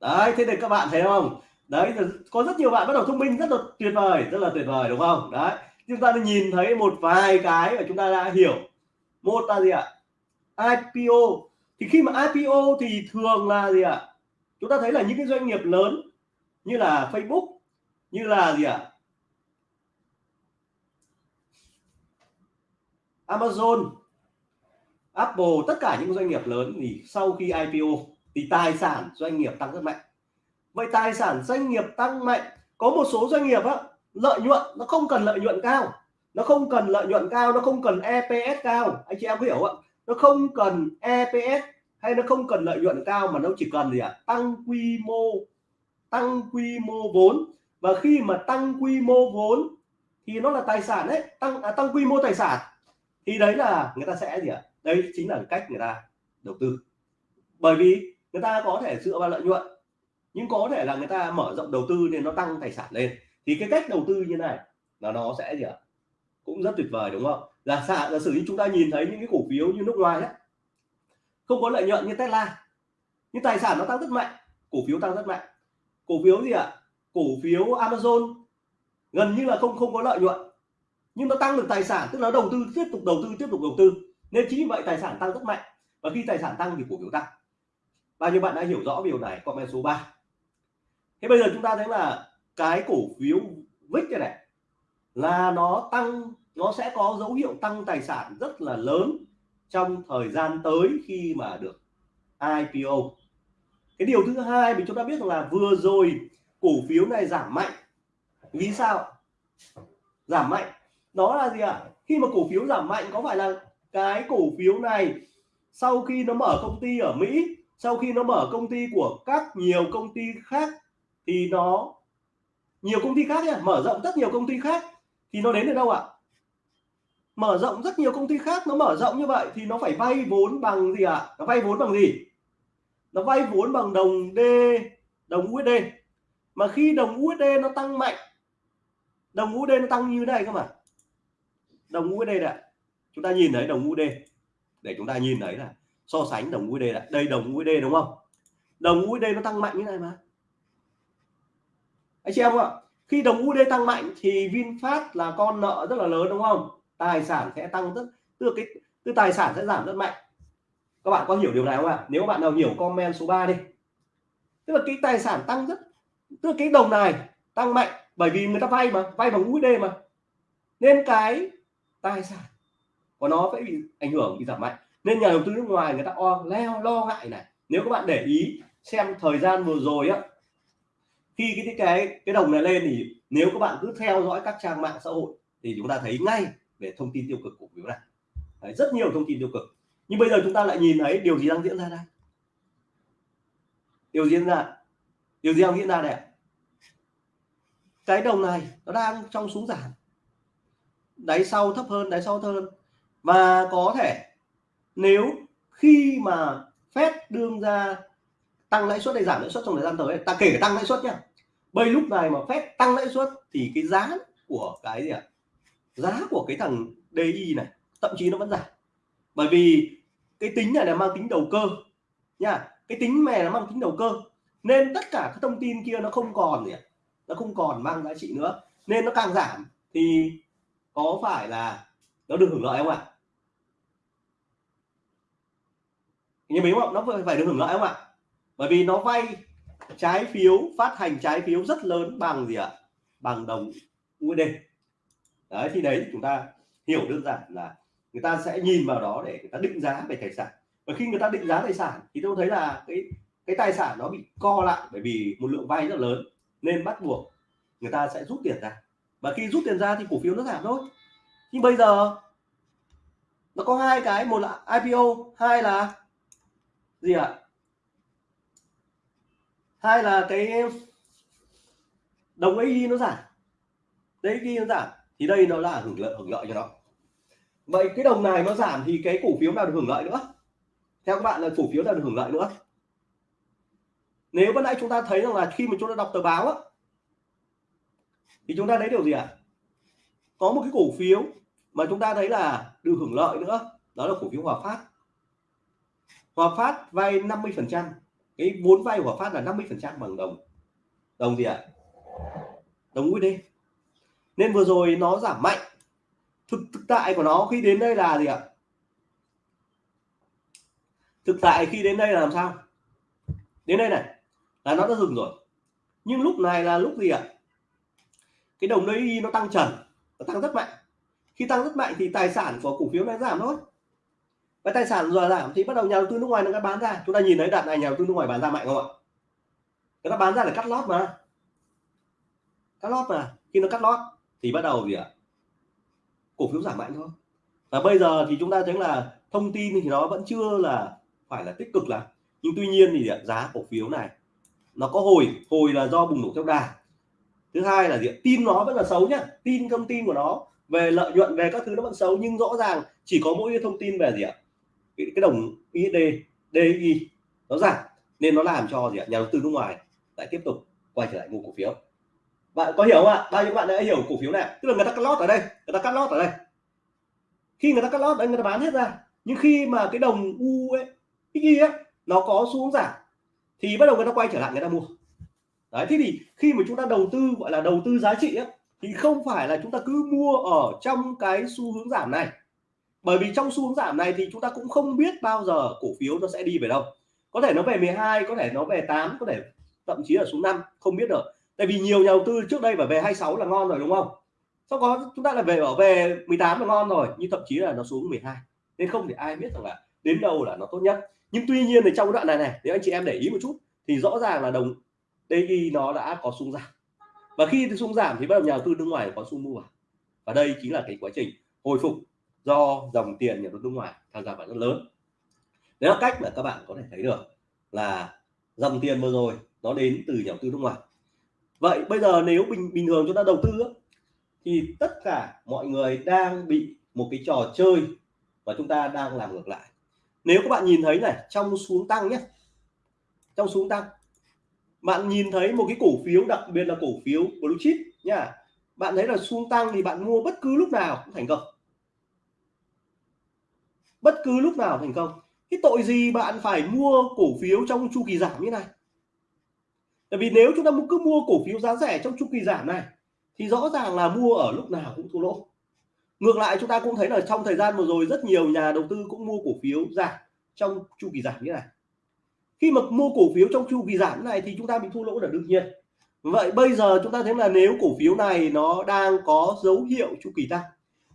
Đấy, thế thì các bạn thấy không? Đấy có rất nhiều bạn bắt đầu thông minh, rất là tuyệt vời, rất là tuyệt vời, đúng không? Đấy, chúng ta nhìn thấy một vài cái mà chúng ta đã hiểu. Một là gì ạ? IPO thì khi mà IPO thì thường là gì ạ? Chúng ta thấy là những cái doanh nghiệp lớn như là Facebook, như là gì ạ? Amazon Apple tất cả những doanh nghiệp lớn thì sau khi IPO thì tài sản doanh nghiệp tăng rất mạnh. Vậy tài sản doanh nghiệp tăng mạnh có một số doanh nghiệp á lợi nhuận nó không cần lợi nhuận cao. Nó không cần lợi nhuận cao nó không cần EPS cao. Anh chị em hiểu ạ? Nó không cần EPS hay nó không cần lợi nhuận cao mà nó chỉ cần gì ạ? Tăng quy mô tăng quy mô vốn. Và khi mà tăng quy mô vốn thì nó là tài sản đấy tăng à, tăng quy mô tài sản. Thì đấy là người ta sẽ gì ạ? Đây chính là cách người ta đầu tư. Bởi vì người ta có thể dựa vào lợi nhuận nhưng có thể là người ta mở rộng đầu tư nên nó tăng tài sản lên. Thì cái cách đầu tư như này là nó sẽ gì ạ? Cũng rất tuyệt vời đúng không? Là giả, giả sử như chúng ta nhìn thấy những cái cổ phiếu như nước ngoài đấy không có lợi nhuận như Tesla nhưng tài sản nó tăng rất mạnh cổ phiếu tăng rất mạnh. Cổ phiếu gì ạ? Cổ phiếu Amazon gần như là không không có lợi nhuận nhưng nó tăng được tài sản tức là đầu tư tiếp tục đầu tư tiếp tục đầu tư nên chính vì vậy tài sản tăng rất mạnh và khi tài sản tăng thì cổ phiếu tăng. Bao nhiêu bạn đã hiểu rõ điều này comment số 3 thế bây giờ chúng ta thấy là cái cổ phiếu VIX này, này là nó tăng nó sẽ có dấu hiệu tăng tài sản rất là lớn trong thời gian tới khi mà được IPO cái điều thứ hai mình chúng ta biết rằng là vừa rồi cổ phiếu này giảm mạnh. Vì sao? Giảm mạnh. Đó là gì ạ? À? khi mà cổ phiếu giảm mạnh có phải là cái cổ phiếu này, sau khi nó mở công ty ở Mỹ, sau khi nó mở công ty của các nhiều công ty khác, thì nó, nhiều công ty khác nhé mở rộng rất nhiều công ty khác, thì nó đến được đâu ạ? Mở rộng rất nhiều công ty khác, nó mở rộng như vậy thì nó phải vay vốn bằng gì ạ? Nó vay vốn bằng gì? Nó vay vốn bằng đồng D, đồng USD mà khi đồng USD nó tăng mạnh, đồng USD nó tăng như thế này cơ mà. Đồng USD này chúng ta nhìn thấy đồng USD để chúng ta nhìn thấy là so sánh đồng USD là đây đồng USD đúng không? Đồng USD nó tăng mạnh như này mà. Anh chị em ạ, khi đồng USD tăng mạnh thì VinFast là con nợ rất là lớn đúng không? Tài sản sẽ tăng rất từ cái từ tài sản sẽ giảm rất mạnh. Các bạn có hiểu điều này không ạ? Nếu bạn nào hiểu comment số 3 đi. Tức là cái tài sản tăng rất, tức là cái đồng này tăng mạnh bởi vì người ta vay mà, vay bằng USD mà. Nên cái tài sản và nó sẽ bị ảnh hưởng bị giảm mạnh. Nên nhà đầu tư nước ngoài người ta o leo lo ngại này. Nếu các bạn để ý xem thời gian vừa rồi á khi cái cái cái đồng này lên thì nếu các bạn cứ theo dõi các trang mạng xã hội thì chúng ta thấy ngay về thông tin tiêu cực cổ phiếu này Đấy, rất nhiều thông tin tiêu cực. Nhưng bây giờ chúng ta lại nhìn thấy điều gì đang diễn ra đây? Điều diễn ra? Điều gì đang diễn ra đây cái đồng này nó đang trong xuống giảm. Đáy sau thấp hơn đáy sau thấp hơn và có thể nếu khi mà Fed đương ra tăng lãi suất hay giảm lãi suất trong thời gian tới, ta kể cả tăng lãi suất nhá. Bây lúc này mà Fed tăng lãi suất thì cái giá của cái gì ạ? Giá của cái thằng DI này, thậm chí nó vẫn giảm. Bởi vì cái tính này là mang tính đầu cơ nha cái tính này là mang tính đầu cơ. Nên tất cả các thông tin kia nó không còn gì nó không còn mang giá trị nữa. Nên nó càng giảm thì có phải là nó được hưởng lợi không ạ? Nhưng mình không nó phải được hưởng lợi không ạ? Bởi vì nó vay trái phiếu, phát hành trái phiếu rất lớn bằng gì ạ? Bằng đồng USD đấy, thì đấy, chúng ta hiểu đơn giản là người ta sẽ nhìn vào đó để người ta định giá về tài sản. Và khi người ta định giá tài sản thì tôi thấy là cái cái tài sản nó bị co lại bởi vì một lượng vay rất lớn, nên bắt buộc người ta sẽ rút tiền ra. Và khi rút tiền ra thì cổ phiếu nó giảm thôi. Nhưng bây giờ nó có hai cái, một là IPO hai là gì ạ? Hai là cái đồng AI nó giảm. Đấy khi nó giảm thì đây nó là hưởng lợi hưởng lợi cho nó. Vậy cái đồng này nó giảm thì cái cổ phiếu nào được hưởng lợi nữa? Theo các bạn là cổ phiếu nào được hưởng lợi nữa? Nếu ban nãy chúng ta thấy rằng là khi mà chúng ta đọc tờ báo á, thì chúng ta thấy điều gì ạ? À? có một cái cổ phiếu mà chúng ta thấy là được hưởng lợi nữa đó là cổ phiếu Hòa Phát. Hòa Phát vay 50 phần trăm. Cái vốn vay của Hòa Phát là 50 phần trăm bằng đồng. Đồng gì ạ? À? đồng USD nên vừa rồi nó giảm mạnh. Thực, thực tại của nó khi đến đây là gì ạ? Thực tại khi đến đây là làm sao? Đến đây này là nó đã dừng rồi. Nhưng lúc này là lúc gì ạ? Cái đồng đấy nó tăng trần nó tăng rất mạnh. Khi tăng rất mạnh thì tài sản của cổ phiếu này giảm thôi cái tài sản rồi giảm thì bắt đầu nhà đầu tư nước ngoài nó đã bán ra. Chúng ta nhìn thấy đặt này nhà đầu tư nước ngoài bán ra mạnh không ạ? Người ta bán ra là cắt lót mà. Cắt lót mà. Khi nó cắt lót thì bắt đầu gì ạ? Cổ phiếu giảm mạnh thôi. Và bây giờ thì chúng ta thấy là thông tin thì nó vẫn chưa là phải là tích cực lắm. Nhưng tuy nhiên thì giá cổ phiếu này nó có hồi hồi là do bùng nổ theo đà. Thứ hai là gì tin nó vẫn là xấu nhá. Tin thông tin của nó về lợi nhuận, về các thứ nó vẫn xấu. Nhưng rõ ràng chỉ có mỗi thông tin về gì ạ? Cái, cái đồng USD DI nó giảm nên nó làm cho gì ạ? Nhà đầu tư nước ngoài lại tiếp tục quay trở lại mua cổ phiếu. Bạn có hiểu không ạ? Bao nhiêu bạn đã hiểu cổ phiếu này? Tức là người ta cắt lót ở đây người ta cắt lót ở đây. Khi người ta cắt lót đây người ta bán hết ra. Nhưng khi mà cái đồng u ấy XY ấy nó có xuống giảm thì bắt đầu người ta quay trở lại người ta mua. Đấy thế thì khi mà chúng ta đầu tư gọi là đầu tư giá trị ấy, thì không phải là chúng ta cứ mua ở trong cái xu hướng giảm này bởi vì trong xu hướng giảm này thì chúng ta cũng không biết bao giờ cổ phiếu nó sẽ đi về đâu. Có thể nó về 12 có thể nó về 8 có thể thậm chí là xuống 5 không biết được. Tại vì nhiều nhà đầu tư trước đây phải về 26 là ngon rồi, đúng không? Sau đó chúng ta là về bảo về 18 là ngon rồi, nhưng thậm chí là nó xuống 12 nên không thể ai biết rằng là đến đâu là nó tốt nhất. Nhưng tuy nhiên thì trong đoạn này này, nếu anh chị em để ý một chút, thì rõ ràng là đồng DI nó đã có xuống giảm. Và khi xuống giảm thì bắt đầu nhà đầu tư nước ngoài có xu mua. Vào và đây chính là cái quá trình hồi phục do dòng tiền nhà đầu tư nước ngoài tham gia vào rất lớn. Đấy là cách mà các bạn có thể thấy được là dòng tiền vừa rồi nó đến từ nhà đầu tư nước ngoài. Vậy bây giờ nếu bình bình thường chúng ta đầu tư thì tất cả mọi người đang bị một cái trò chơi và chúng ta đang làm ngược lại. Nếu các bạn nhìn thấy này, trong xuống tăng nhé. Trong xuống tăng, bạn nhìn thấy một cái cổ phiếu, đặc biệt là cổ phiếu blue chip nha. Bạn thấy là xuống tăng thì bạn mua bất cứ lúc nào cũng thành công bất cứ lúc nào thành công, cái tội gì bạn phải mua cổ phiếu trong chu kỳ giảm như này? Tại vì nếu chúng ta cứ mua cổ phiếu giá rẻ trong chu kỳ giảm này, thì rõ ràng là mua ở lúc nào cũng thua lỗ. Ngược lại, chúng ta cũng thấy là trong thời gian vừa rồi, rất nhiều nhà đầu tư cũng mua cổ phiếu giảm trong chu kỳ giảm như này. Khi mà mua cổ phiếu trong chu kỳ giảm này thì chúng ta bị thua lỗ là đương nhiên. Vậy bây giờ chúng ta thấy là nếu cổ phiếu này nó đang có dấu hiệu chu kỳ tăng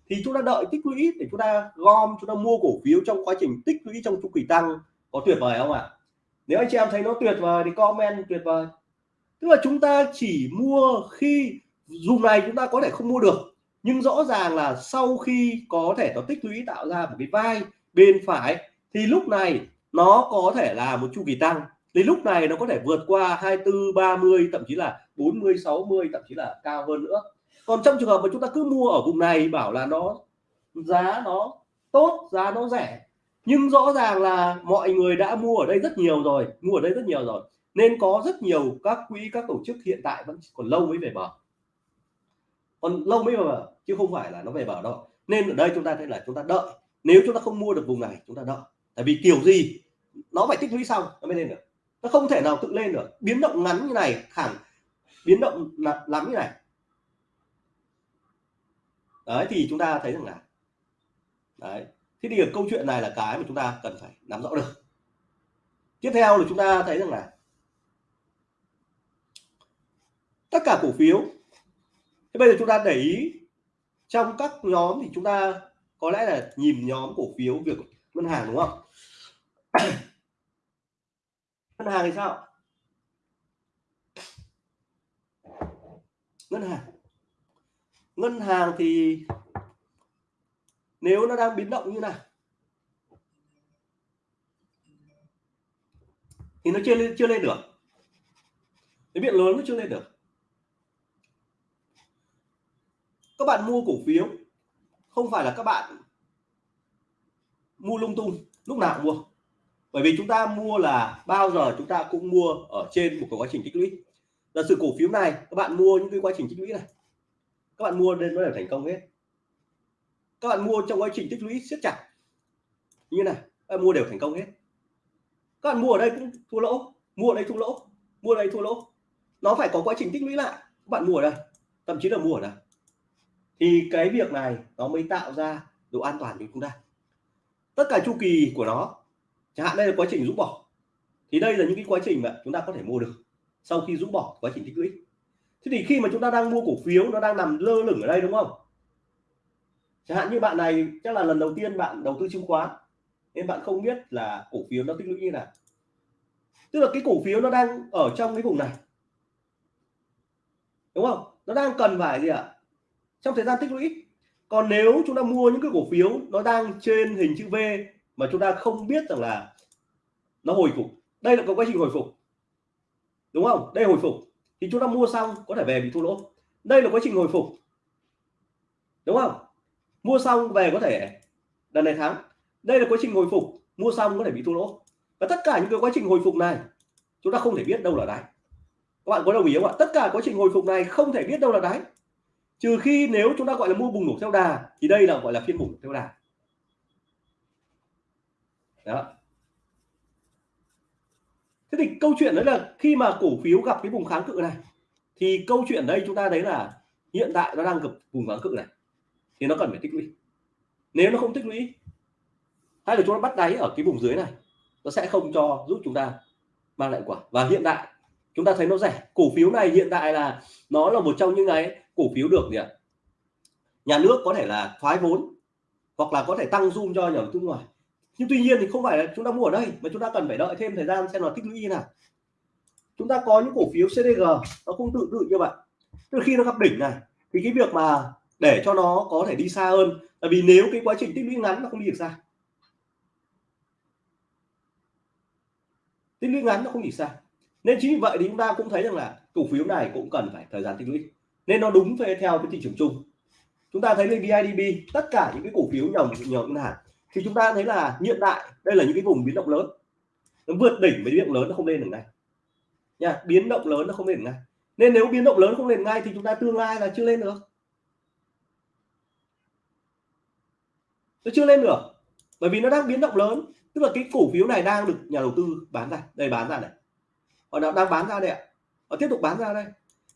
thì chúng ta đợi tích lũy để chúng ta gom, chúng ta mua cổ phiếu trong quá trình tích lũy trong chu kỳ tăng. Có tuyệt vời không ạ? Nếu anh chị em thấy nó tuyệt vời thì comment tuyệt vời. Tức là chúng ta chỉ mua khi dùng này chúng ta có thể không mua được. Nhưng rõ ràng là sau khi có thể nó tích lũy tạo ra một cái vai bên phải, thì lúc này nó có thể là một chu kỳ tăng. Thì lúc này nó có thể vượt qua 24 30 thậm chí là 40 60 thậm chí là cao hơn nữa còn trong trường hợp mà chúng ta cứ mua ở vùng này, bảo là nó giá nó tốt, giá nó rẻ, nhưng rõ ràng là mọi người đã mua ở đây rất nhiều rồi, mua ở đây rất nhiều rồi, nên có rất nhiều các quỹ, các tổ chức hiện tại vẫn còn lâu mới về bờ. Còn lâu mới về bờ, chứ không phải là nó về bờ đâu. Nên ở đây chúng ta thấy là chúng ta đợi. Nếu chúng ta không mua được vùng này, chúng ta đợi. Tại vì kiểu gì, nó phải tích lũy xong nó mới lên được. Nó không thể nào tự lên được. Biến động ngắn như này khẳng biến động lắm như này đấy, thì chúng ta thấy rằng là, đấy, thế thì câu chuyện này là cái mà chúng ta cần phải nắm rõ được. Tiếp theo là chúng ta thấy rằng là, tất cả cổ phiếu, thế bây giờ chúng ta để ý, trong các nhóm thì chúng ta có lẽ là nhìn nhóm cổ phiếu việc ngân hàng, đúng không? Ngân hàng thì sao? Ngân hàng ngân hàng thì nếu nó đang biến động như này thì nó chưa lên chưa lên được. Cái biện lớn nó chưa lên được. Các bạn mua cổ phiếu, không phải là các bạn mua lung tung, lúc nào cũng mua. Bởi vì chúng ta mua là bao giờ chúng ta cũng mua ở trên một cái quá trình tích lũy. Là sự cổ phiếu này, các bạn mua những cái quá trình tích lũy này các bạn mua nên nó đều thành công hết. Các bạn mua trong quá trình tích lũy siết chặt. Như này, các bạn mua đều thành công hết. Các bạn mua ở đây cũng thua lỗ. Mua ở đây thua lỗ. Mua ở đây thua lỗ. Nó phải có quá trình tích lũy lại. Các bạn mua ở đây, thậm chí là mua ở đây. Thì cái việc này nó mới tạo ra độ an toàn cho chúng ta. Tất cả chu kỳ của nó, chẳng hạn đây là quá trình rũ bỏ. Thì đây là những cái quá trình mà chúng ta có thể mua được sau khi rũ bỏ quá trình tích lũy thế thì khi mà chúng ta đang mua cổ phiếu, nó đang nằm lơ lửng ở đây đúng không? Chẳng hạn như bạn này, chắc là lần đầu tiên bạn đầu tư chứng khoán, nên bạn không biết là cổ phiếu nó tích lũy như nào. Tức là cái cổ phiếu nó đang ở trong cái vùng này. Đúng không? Nó đang cần phải gì ạ? Trong thời gian tích lũy. Còn nếu chúng ta mua những cái cổ phiếu nó đang trên hình chữ V mà chúng ta không biết rằng là nó hồi phục. Đây là có quá trình hồi phục. Đúng không? Đây hồi phục thì chúng ta mua xong, có thể về bị thua lỗ. Đây là quá trình hồi phục. Đúng không? Mua xong về có thể lần này thắng. Đây là quá trình hồi phục. Mua xong có thể bị thua lỗ. Và tất cả những cái quá trình hồi phục này, chúng ta không thể biết đâu là đáy. Các bạn có đồng ý không ạ? Tất cả quá trình hồi phục này không thể biết đâu là đáy. Trừ khi nếu chúng ta gọi là mua bùng nổ theo đà, thì đây là gọi là phiên bùng nổ theo đà. Đó thế thì câu chuyện đấy là khi mà cổ phiếu gặp cái vùng kháng cự này, thì câu chuyện đây chúng ta thấy là hiện tại nó đang gặp vùng kháng cự này, thì nó cần phải tích lũy. Nếu nó không tích lũy, hay là chúng ta bắt đáy ở cái vùng dưới này, nó sẽ không cho giúp chúng ta mang lại quả. Và hiện tại, chúng ta thấy nó rẻ. Cổ phiếu này hiện tại là nó là một trong những cái cổ phiếu được gì ạ? Nhà nước có thể là thoái vốn, hoặc là có thể tăng zoom cho nhà đầu tư ngoài nhưng tuy nhiên thì không phải là chúng ta mua ở đây, mà chúng ta cần phải đợi thêm thời gian xem là tích lũy như nào. Chúng ta có những cổ phiếu CDG nó cũng tự tự như vậy. Từ khi nó gặp đỉnh này, thì cái việc mà để cho nó có thể đi xa hơn, là vì nếu cái quá trình tích lũy ngắn nó không đi được xa. Tích lũy ngắn nó không đi xa. Nên chính vì vậy thì chúng ta cũng thấy rằng là cổ phiếu này cũng cần phải thời gian tích lũy. Nên nó đúng về theo cái thị trường chung. Chúng ta thấy lên BIDB tất cả những cái cổ phiếu nhỏ nhỏ ngân hàng thì chúng ta thấy là hiện đại, đây là những cái vùng biến động lớn. Nó vượt đỉnh với biến động lớn nó không lên được ngay. Nha, biến động lớn nó không lên được ngay. Nên nếu biến động lớn không lên ngay thì chúng ta tương lai là chưa lên được. Nó chưa lên được, bởi vì nó đang biến động lớn. Tức là cái cổ phiếu này đang được nhà đầu tư bán ra. Đây, bán ra này. Họ đang bán ra đây ạ. Họ tiếp tục bán ra đây.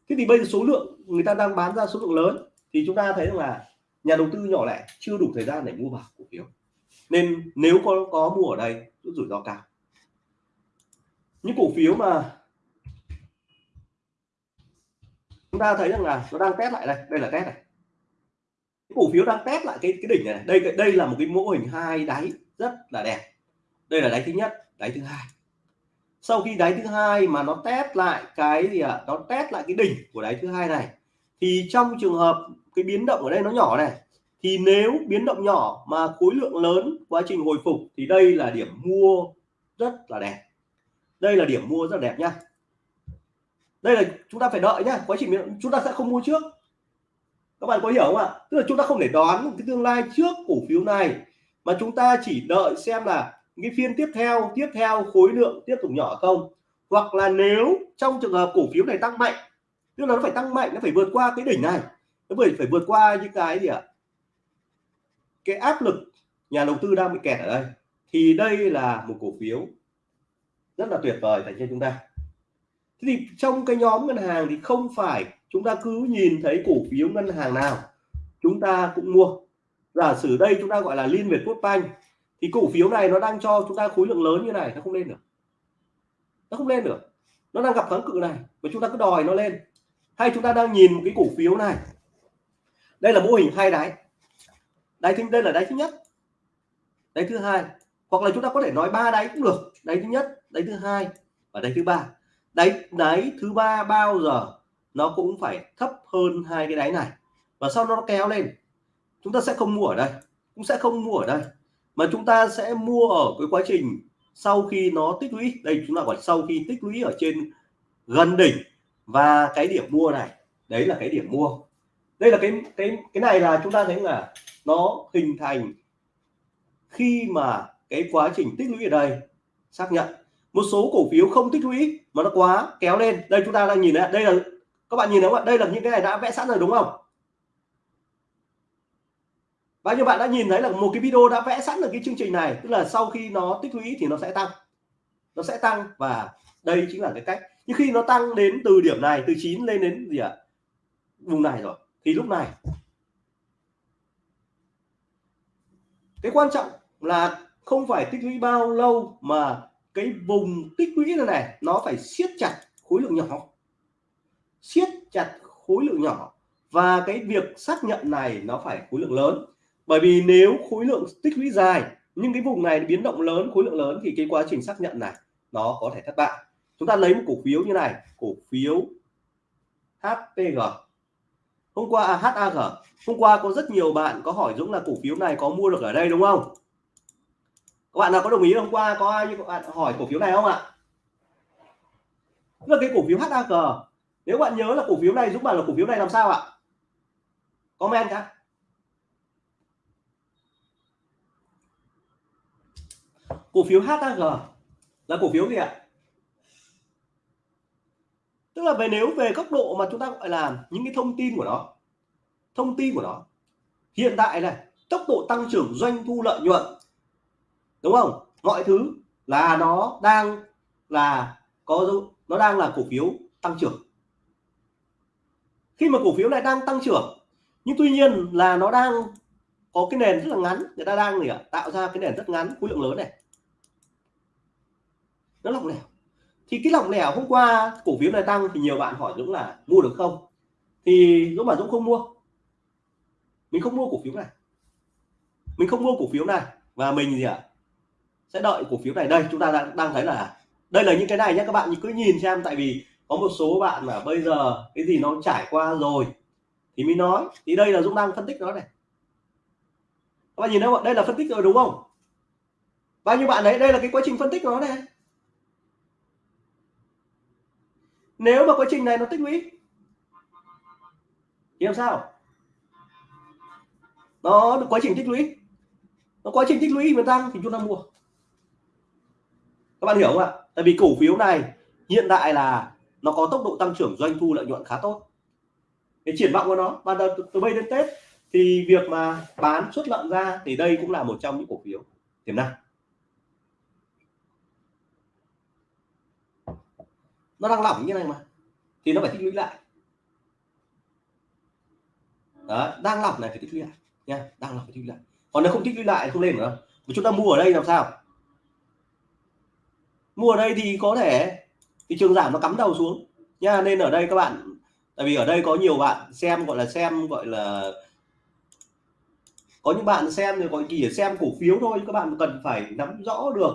Thế thì bây giờ số lượng, người ta đang bán ra số lượng lớn thì chúng ta thấy rằng là nhà đầu tư nhỏ lẻ chưa đủ thời gian để mua vào cổ phiếu nên nếu có có mua ở đây rất rủi ro cao. Những cổ phiếu mà chúng ta thấy rằng là nó đang test lại đây đây là test này. Cổ phiếu đang test lại cái cái đỉnh này đây đây là một cái mô hình hai đáy rất là đẹp. Đây là đáy thứ nhất, đáy thứ hai. Sau khi đáy thứ hai mà nó test lại cái gì ạ? À? nó test lại cái đỉnh của đáy thứ hai này, thì trong trường hợp cái biến động ở đây nó nhỏ này thì nếu biến động nhỏ mà khối lượng lớn, quá trình hồi phục thì đây là điểm mua rất là đẹp. Đây là điểm mua rất là đẹp nhá đây là chúng ta phải đợi nhá, quá trình chúng ta sẽ không mua trước. Các bạn có hiểu không ạ? Tức là chúng ta không thể đoán cái tương lai trước cổ phiếu này, mà chúng ta chỉ đợi xem là cái phiên tiếp theo tiếp theo khối lượng tiếp tục nhỏ không. Hoặc là nếu trong trường hợp cổ phiếu này tăng mạnh, tức là nó phải tăng mạnh, nó phải vượt qua cái đỉnh này, nó phải phải vượt qua những cái gì ạ? Cái áp lực nhà đầu tư đang bị kẹt ở đây, thì đây là một cổ phiếu rất là tuyệt vời dành cho chúng ta. Thế thì trong cái nhóm ngân hàng thì không phải chúng ta cứ nhìn thấy cổ phiếu ngân hàng nào chúng ta cũng mua. Giả sử đây chúng ta gọi là liên việt quốc banh, thì cổ phiếu này nó đang cho chúng ta khối lượng lớn như này, nó không lên được. Nó không lên được. Nó đang gặp kháng cự này và chúng ta cứ đòi nó lên. Hay chúng ta đang nhìn một cái cổ phiếu này. Đây là mô hình hai đáy đáy thứ đây là đáy thứ nhất. Đáy thứ hai. Hoặc là chúng ta có thể nói ba đáy cũng được. Đáy thứ nhất, đáy thứ hai và đáy thứ ba. Đáy đáy thứ ba bao giờ nó cũng phải thấp hơn hai cái đáy này. Và sau đó nó kéo lên. Chúng ta sẽ không mua ở đây. Cũng sẽ không mua ở đây. Mà chúng ta sẽ mua ở cái quá trình sau khi nó tích lũy. Đây, chúng ta gọi sau khi tích lũy ở trên gần đỉnh. Và cái điểm mua này, đấy là cái điểm mua đây là cái cái cái này là chúng ta thấy là nó hình thành khi mà cái quá trình tích lũy ở đây. Xác nhận. Một số cổ phiếu không tích lũy mà nó quá kéo lên. Đây chúng ta đang nhìn này. Đây là, các bạn nhìn thấy không ạ? Đây là những cái này đã vẽ sẵn rồi đúng không? Bao nhiêu bạn đã nhìn thấy là một cái video đã vẽ sẵn được cái chương trình này. Tức là sau khi nó tích lũy thì nó sẽ tăng. Nó sẽ tăng và đây chính là cái cách. Nhưng khi nó tăng đến từ điểm này, từ 9 lên đến gì ạ? Vùng này rồi thì lúc này, cái quan trọng là không phải tích lũy bao lâu mà cái vùng tích lũy này này, nó phải siết chặt khối lượng nhỏ. Siết chặt khối lượng nhỏ và cái việc xác nhận này nó phải khối lượng lớn. Bởi vì nếu khối lượng tích lũy dài, nhưng cái vùng này biến động lớn, khối lượng lớn thì cái quá trình xác nhận này nó có thể thất bại. Chúng ta lấy một cổ phiếu như này, cổ phiếu HPG hôm qua à, HAG hôm qua có rất nhiều bạn có hỏi Dũng là cổ phiếu này có mua được ở đây đúng không? Các bạn nào có đồng ý hôm qua có ai như các bạn hỏi cổ phiếu này không ạ? Là cái cổ phiếu HAG nếu bạn nhớ là cổ phiếu này Dũng bảo là cổ phiếu này làm sao ạ? Comment cả cổ phiếu HAG là cổ phiếu gì ạ? Tức là về nếu về góc độ mà chúng ta gọi là những cái thông tin của nó, thông tin của nó, hiện tại này, tốc độ tăng trưởng doanh thu lợi nhuận, đúng không? Mọi thứ là nó đang là có nó đang là cổ phiếu tăng trưởng. Khi mà cổ phiếu này đang tăng trưởng, nhưng tuy nhiên là nó đang có cái nền rất là ngắn, người ta đang gì ạ? Tạo ra cái nền rất ngắn, khối lượng lớn này. Nó lỏng lẻo thì cái lỏng lẻo hôm qua cổ phiếu này tăng thì nhiều bạn hỏi Dũng là mua được không? Thì Dũng bảo Dũng không mua. Mình không mua cổ phiếu này. Mình không mua cổ phiếu này. Và mình gì ạ? Sẽ đợi cổ phiếu này. Đây chúng ta đang, đang thấy là đây là những cái này nhé các bạn cứ nhìn xem. Tại vì có một số bạn mà bây giờ cái gì nó trải qua rồi thì mình nói. Thì đây là Dũng đang phân tích nó này. Các bạn nhìn thấy không đây là phân tích rồi đúng không? Bao nhiêu bạn đấy? Đây là cái quá trình phân tích nó này. Nếu mà quá trình này nó tích lũy thì làm sao? Nó được quá trình tích lũy. Nó quá trình tích lũy mà tăng thì chúng ta mua. Các bạn hiểu không ạ? Tại vì cổ phiếu này hiện tại là nó có tốc độ tăng trưởng doanh thu lợi nhuận khá tốt. Cái triển vọng của nó và từ, từ bây đến tết thì việc mà bán xuất lợn ra thì đây cũng là một trong những cổ phiếu tiềm năng. Nó đang lỏng như này mà. Thì nó phải tích lũy lại. Đó, đang lỏng này phải tích lũy lại. Nha, đang lỏng phải tích lũy lại. Còn nếu không tích lũy lại không lên nữa mà chúng ta mua ở đây làm sao? Mua ở đây thì có thể thị trường giảm nó cắm đầu xuống. Nha, nên ở đây các bạn, tại vì ở đây có nhiều bạn xem, gọi là xem, gọi là có những bạn xem thì gọi chỉ xem cổ phiếu thôi các bạn cần phải nắm rõ được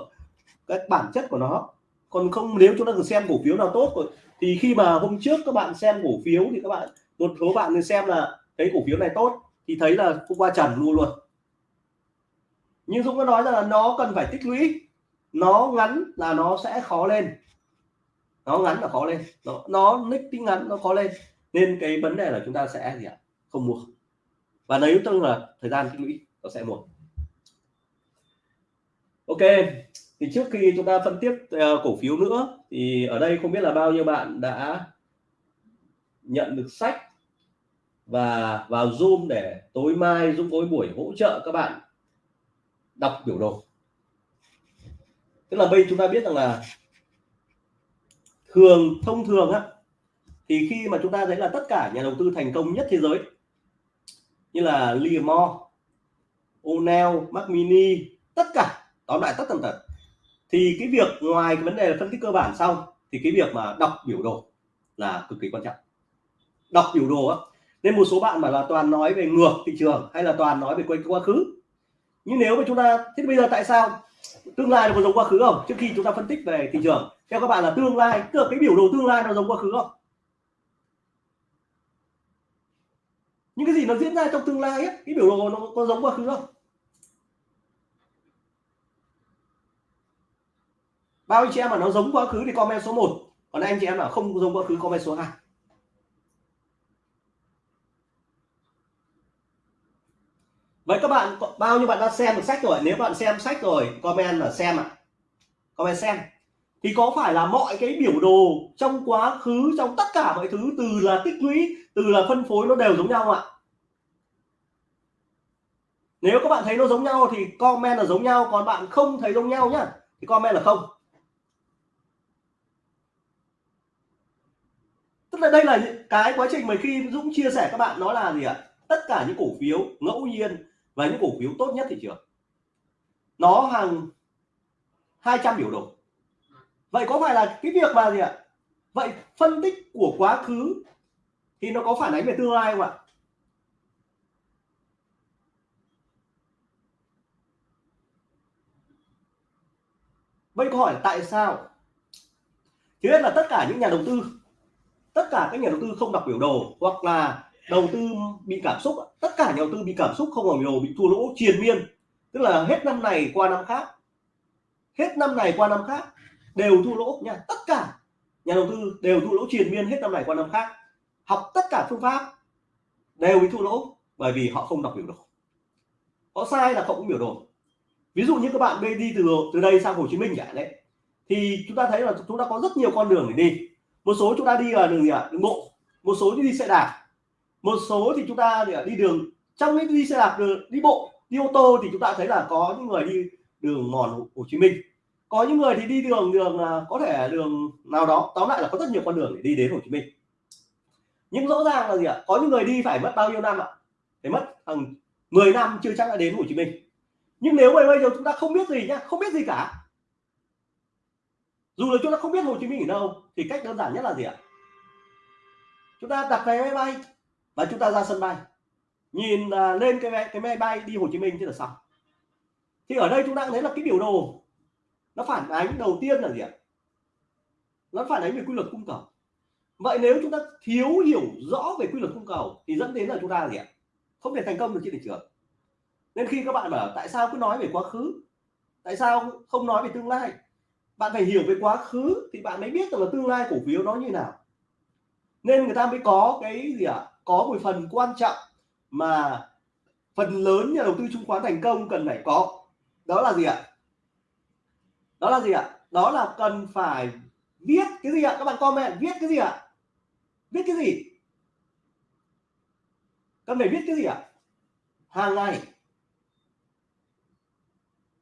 cái bản chất của nó còn không, nếu chúng ta xem cổ phiếu nào tốt rồi, thì khi mà hôm trước các bạn xem cổ phiếu thì các bạn, một số bạn xem là cái cổ phiếu này tốt, thì thấy là cũng qua trần luôn luôn. Nhưng Dũng có nói rằng là nó cần phải tích lũy, nó ngắn là nó sẽ khó lên. Nó ngắn là khó lên. Nó nó nick tính ngắn, nó khó lên. Nên cái vấn đề là chúng ta sẽ gì ạ? Không mua. Và nếu tức là thời gian tích lũy, nó sẽ mua. Ok thì trước khi chúng ta phân tích uh, ờ, cổ phiếu nữa thì ở đây không biết là bao nhiêu bạn đã nhận được sách và vào zoom để tối mai Dũng có buổi hỗ trợ các bạn đọc biểu đồ. Tức là bây chúng ta biết rằng là thường thông thường á thì khi mà chúng ta thấy là tất cả nhà đầu tư thành công nhất thế giới như là Livermore, O'Neill, Mac Mini tất cả tóm lại tất tần tật thì cái việc ngoài cái vấn đề là phân tích cơ bản xong thì cái việc mà đọc biểu đồ là cực kỳ quan trọng. Đọc biểu đồ á nên một số bạn bảo là toàn nói về ngược thị trường hay là toàn nói về quay quá khứ. Nhưng nếu mà chúng ta thế bây giờ tại sao? Tương lai nó có giống quá khứ không? Trước khi chúng ta phân tích về thị trường theo các bạn là tương lai tức cái biểu đồ tương lai nó giống quá khứ không? Những cái gì nó diễn ra trong tương lai ấy, cái biểu đồ nó có giống quá khứ không? Bao anh chị em mà nó giống quá khứ thì comment số 1 còn anh chị em nào không giống quá khứ, comment số 2 vậy các bạn, bao nhiêu bạn đã xem được sách rồi? Nếu bạn xem sách rồi, comment là xem ạ. À. comment xem. Thì có phải là mọi cái biểu đồ trong quá khứ, trong tất cả mọi thứ, từ là tích lũy, từ là phân phối nó đều giống nhau ạ? Nếu các bạn thấy nó giống nhau thì comment là giống nhau, còn bạn không thấy giống nhau nhá, thì comment là không. Tức là đây là cái quá trình mà khi Dũng chia sẻ các bạn, nó là gì ạ? Tất cả những cổ phiếu ngẫu nhiên và những cổ phiếu tốt nhất thị trường nó hàng 200 biểu đồ. Vậy có phải là cái việc mà gì ạ? Vậy phân tích của quá khứ thì nó có phản ánh về tương lai không ạ? Vậy câu hỏi là tại sao? Thứ nhất là tất cả những nhà đầu tư tất cả các nhà đầu tư không đọc biểu đồ hoặc là đầu tư bị cảm xúc tất cả nhà đầu tư bị cảm xúc không đọc biểu đồ bị thua lỗ triền miên. Tức là hết năm này qua năm khác. Hết năm này qua năm khác đều thua lỗ nha. Tất cả nhà đầu tư đều thua lỗ triền miên hết năm này qua năm khác. Học tất cả phương pháp đều bị thua lỗ bởi vì họ không đọc biểu đồ. Họ sai là không có biểu đồ. Ví dụ như các bạn đi từ từ đây sang Hồ Chí Minh chẳng đấy, thì chúng ta thấy là chúng ta có rất nhiều con đường để đi một số chúng ta đi là đường gì ạ? Đường bộ. Một số đi xe đạp. Một số thì chúng ta đi đường. Trong cái đi xe đạp đường, đi bộ đi ô tô thì chúng ta thấy là có những người đi đường mòn Hồ Chí Minh. Có những người thì đi đường đường ờ, có thể đường nào đó. Tóm lại là có rất nhiều con đường để đi đến Hồ Chí Minh. Nhưng rõ ràng là gì ạ? Có những người đi phải mất bao nhiêu năm ạ? Phải mất hàng 10 năm chưa chắc đã đến Hồ Chí Minh. Nhưng nếu mà bây giờ chúng ta không biết gì nhá không biết gì cả dù là chúng ta không biết Hồ Chí Minh ở đâu thì cách đơn giản nhất là gì ạ? Chúng ta đặt vé máy bay và chúng ta ra sân bay. Nhìn uh, lên cái vé cái máy bay đi Hồ Chí Minh thế là xong. Thì ở đây chúng ta thấy là cái biểu đồ nó phản ánh đầu tiên là gì ạ? Nó phản ánh về quy luật cung cầu. Vậy nếu chúng ta thiếu hiểu rõ về quy luật cung cầu thì dẫn đến là chúng ta là gì ạ? Không thể thành công được trên thị trường. Nên khi các bạn bảo tại sao cứ nói về quá khứ tại sao không nói về tương lai? Bạn phải hiểu về quá khứ thì bạn mới biết được là tương lai cổ phiếu nó như nào. Nên người ta mới có cái gì ạ? À? có một phần quan trọng mà phần lớn nhà đầu tư chứng khoán thành công cần phải có. Đó là gì ạ? Đó là gì ạ? Đó là cần phải viết cái gì ạ? Các bạn comment, viết cái gì ạ? Viết cái gì? Cần phải viết cái gì ạ? Hàng ngày.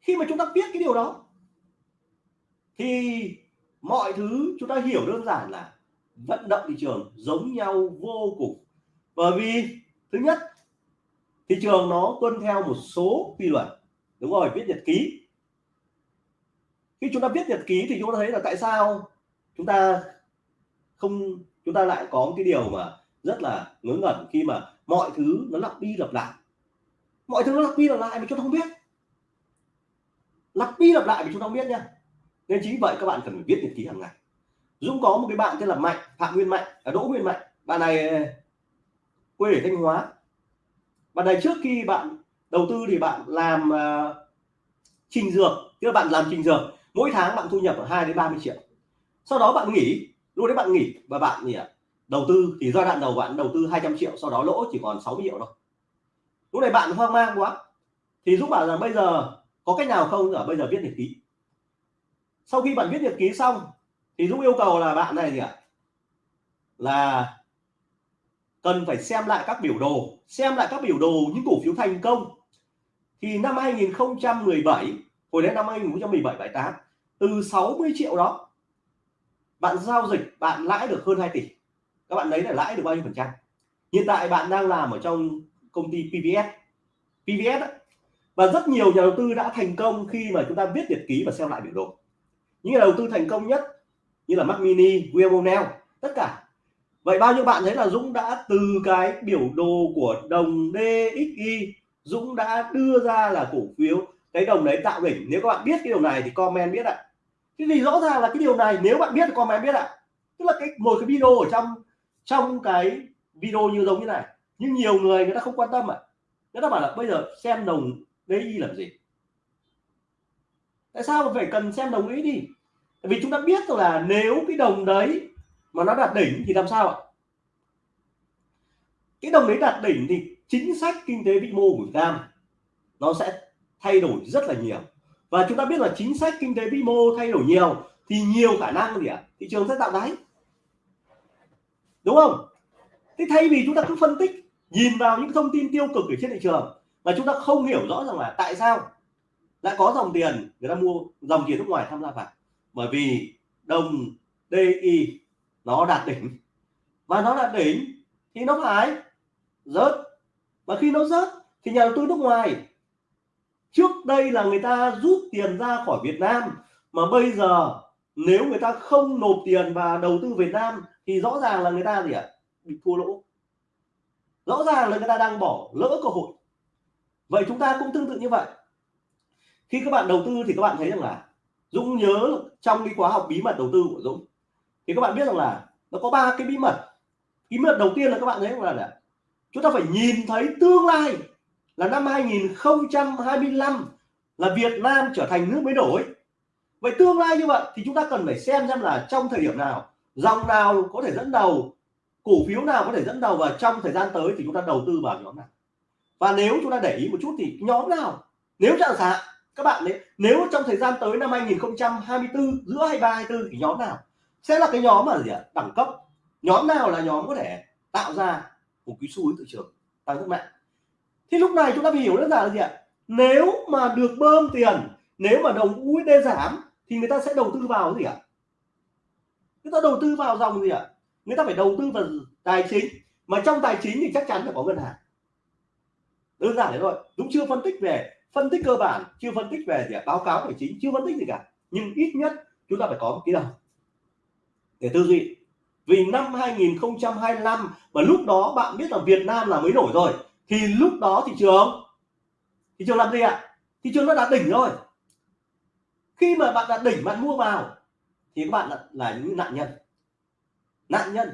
Khi mà chúng ta biết cái điều đó thì mọi thứ chúng ta hiểu đơn giản là vận động thị trường giống nhau vô cùng. Bởi vì, thứ nhất, thị trường nó tuân theo một số quy luật. Đúng rồi, viết nhật ký. Khi chúng ta viết nhật ký thì chúng ta thấy là tại sao chúng ta không, chúng ta lại có cái điều mà rất là ngớ ngẩn khi mà mọi thứ nó lặp đi lặp lại. Mọi thứ nó lặp đi lặp lại mà chúng ta không biết. Lặp đi lặp lại mà chúng ta không biết nha nên chính vậy các bạn cần phải viết nhật ký hàng ngày. Dũng có một cái bạn tên là Mạnh Phạm Nguyên Mạnh à, Đỗ Nguyên Mạnh. Bạn này ờ, quê ở Thanh Hóa. Bạn này trước khi bạn đầu tư thì bạn làm uh, trình dược. Tức là bạn làm trình dược mỗi tháng bạn thu nhập ở 2 đến 30 triệu. Sau đó bạn nghỉ lúc đấy bạn nghỉ và bạn gì đầu tư thì giai đoạn đầu bạn đầu tư 200 triệu sau đó lỗ chỉ còn 60 triệu thôi. Lúc này bạn hoang mang quá. Thì Dũng bảo rằng bây giờ có cách nào không? Ở bây giờ viết nhật ký sau khi bạn viết nhật ký xong, thì Dũng yêu cầu là bạn này gì ạ? Là cần phải xem lại các biểu đồ. Xem lại các biểu đồ những cổ phiếu thành công. Thì năm 2017 hồi đến năm 2017 78 từ 60 triệu đó, bạn giao dịch bạn lãi được hơn 2 tỷ. Các bạn lấy là lãi được bao nhiêu phần trăm? Hiện tại bạn đang làm ở trong công ty PVS PVS đó. và rất nhiều nhà đầu tư đã thành công khi mà chúng ta viết nhật ký và xem lại biểu đồ những nhà đầu tư thành công nhất như là Mac Mini, William O'Neill tất cả. Vậy bao nhiêu bạn thấy là Dũng đã từ cái biểu đồ của đồng DXY Dũng đã đưa ra là cổ phiếu cái đồng đấy tạo đỉnh? Nếu các bạn biết cái điều này thì comment biết ạ. Cái gì rõ ràng là cái điều này nếu bạn biết thì comment biết ạ. Tức là cái một cái video ở trong trong cái video như giống như này. Nhưng nhiều người người ta không quan tâm ạ. Người ta bảo là bây giờ xem đồng DXY làm gì? Tại sao mà phải cần xem đồng ý đi? Vì chúng ta biết rằng là nếu cái đồng đấy mà nó đạt đỉnh thì làm sao ạ? Cái đồng đấy đạt đỉnh thì chính sách kinh tế vĩ mô của Việt Nam nó sẽ thay đổi rất là nhiều. Và chúng ta biết là chính sách kinh tế vĩ mô thay đổi nhiều thì nhiều khả năng gì ạ? Thị trường sẽ tạo đáy. Đúng không? Thế thay vì chúng ta cứ phân tích, nhìn vào những thông tin tiêu cực ở trên thị trường mà chúng ta không hiểu rõ rằng là tại sao lại có dòng tiền, người ta mua dòng tiền nước ngoài tham gia vào. Bởi vì đồng DI nó đạt đỉnh. Và nó đạt đỉnh thì nó phải rớt. Và khi nó rớt thì nhà đầu tư nước ngoài, trước đây là người ta rút tiền ra khỏi Việt Nam, mà bây giờ nếu người ta không nộp tiền và đầu tư Việt Nam thì rõ ràng là người ta gì ạ? Bị thua lỗ. Rõ ràng là người ta đang bỏ lỡ cơ hội. Vậy chúng ta cũng tương tự như vậy khi các bạn đầu tư thì các bạn thấy rằng là Dũng nhớ trong cái khóa học bí mật đầu tư của Dũng. Thì các bạn biết rằng là nó có ba cái bí mật. Bí mật đầu tiên là các bạn thấy là, là chúng ta phải nhìn thấy tương lai là năm 2025 là Việt Nam trở thành nước mới đổi vậy tương lai như vậy thì chúng ta cần phải xem xem là trong thời điểm nào dòng nào có thể dẫn đầu cổ phiếu nào có thể dẫn đầu và trong thời gian tới thì chúng ta đầu tư vào nhóm nào. Và nếu chúng ta để ý một chút thì nhóm nào? Nếu chẳng hạn các bạn đấy nếu trong thời gian tới năm 2024 giữa 23 24 thì nhóm nào? Sẽ là cái nhóm mà gì ạ? Đẳng cấp. Nhóm nào là nhóm có thể tạo ra một cái xu hướng thị trường tăng rất mạnh thì lúc này chúng ta phải hiểu đơn giản là gì ạ? Nếu mà được bơm tiền, nếu mà đồng USD giảm, thì người ta sẽ đầu tư vào cái gì ạ? Người ta đầu tư vào dòng gì ạ? Người ta phải đầu tư vào tài chính. Mà trong tài chính thì chắc chắn phải có ngân hàng. Đơn giản thế thôi. Dũng chưa phân tích về phân tích cơ bản chưa phân tích về gì báo cáo tài chính chưa phân tích gì cả. Nhưng ít nhất chúng ta phải có một cái đầu để tư duy. Vì năm 2025 và lúc đó bạn biết là Việt Nam là mới nổi rồi thì lúc đó thị trường thị trường làm gì ạ? Thị trường nó đã đỉnh rồi. Khi mà bạn đã đỉnh bạn mua vào thì các bạn là, là những nạn nhân. Nạn nhân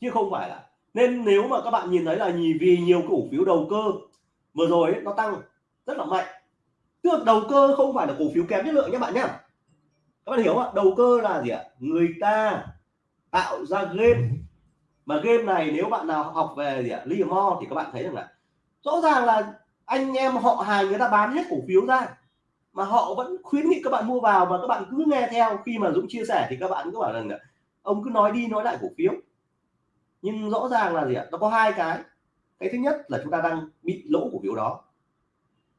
chứ không phải là. Nên nếu mà các bạn nhìn thấy là vì nhiều cổ phiếu đầu cơ vừa rồi ấy, nó tăng rất là mạnh. Tức là đầu cơ không phải là cổ phiếu kém chất lượng nhé bạn nhé các bạn hiểu không đầu cơ là gì ạ? Người ta tạo ra game. Mà game này nếu bạn nào học về gì ạ? Mo thì các bạn thấy rằng là rõ ràng là anh em họ hàng người ta bán hết cổ phiếu ra. Mà họ vẫn khuyến nghị các bạn mua vào và các bạn cứ nghe theo. Khi mà Dũng chia sẻ thì các bạn cứ bảo rằng là ông cứ nói đi, nói lại cổ phiếu. Nhưng rõ ràng là gì ạ? Nó có hai cái. Cái thứ nhất là chúng ta đang bị lỗ cổ phiếu đó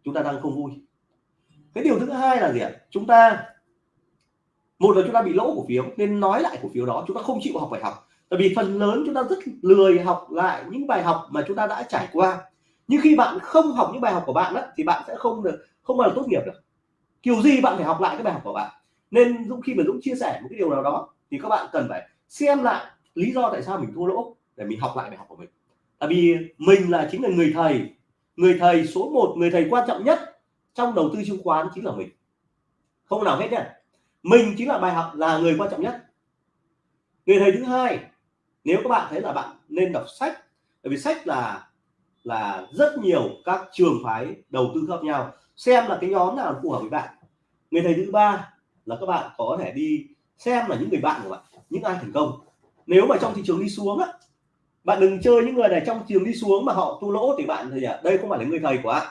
chúng ta đang không vui. Cái điều thứ hai là gì ạ? Chúng ta một là chúng ta bị lỗ cổ phiếu nên nói lại cổ phiếu đó chúng ta không chịu học bài học. Tại vì phần lớn chúng ta rất lười học lại những bài học mà chúng ta đã trải qua. Nhưng khi bạn không học những bài học của bạn đó, thì bạn sẽ không được không bao giờ tốt nghiệp được. Kiểu gì bạn phải học lại cái bài học của bạn. Nên Dũng khi mà Dũng chia sẻ một cái điều nào đó thì các bạn cần phải xem lại lý do tại sao mình thua lỗ để mình học lại bài học của mình. Tại vì mình là chính là người thầy người thầy số 1 người thầy quan trọng nhất trong đầu tư chứng khoán chính là mình. Không nào hết nhé mình chính là bài học, là người quan trọng nhất. Người thầy thứ hai, nếu các bạn thấy là bạn nên đọc sách, bởi vì sách là là rất nhiều các trường phái đầu tư khác nhau. Xem là cái nhóm nào phù hợp với bạn. Người thầy thứ ba là các bạn có thể đi xem là những người bạn của bạn, những ai thành công. Nếu mà trong thị trường đi xuống á bạn đừng chơi những người này trong thị trường đi xuống mà họ tu lỗ thì bạn thì à, đây không phải là người thầy của bạn.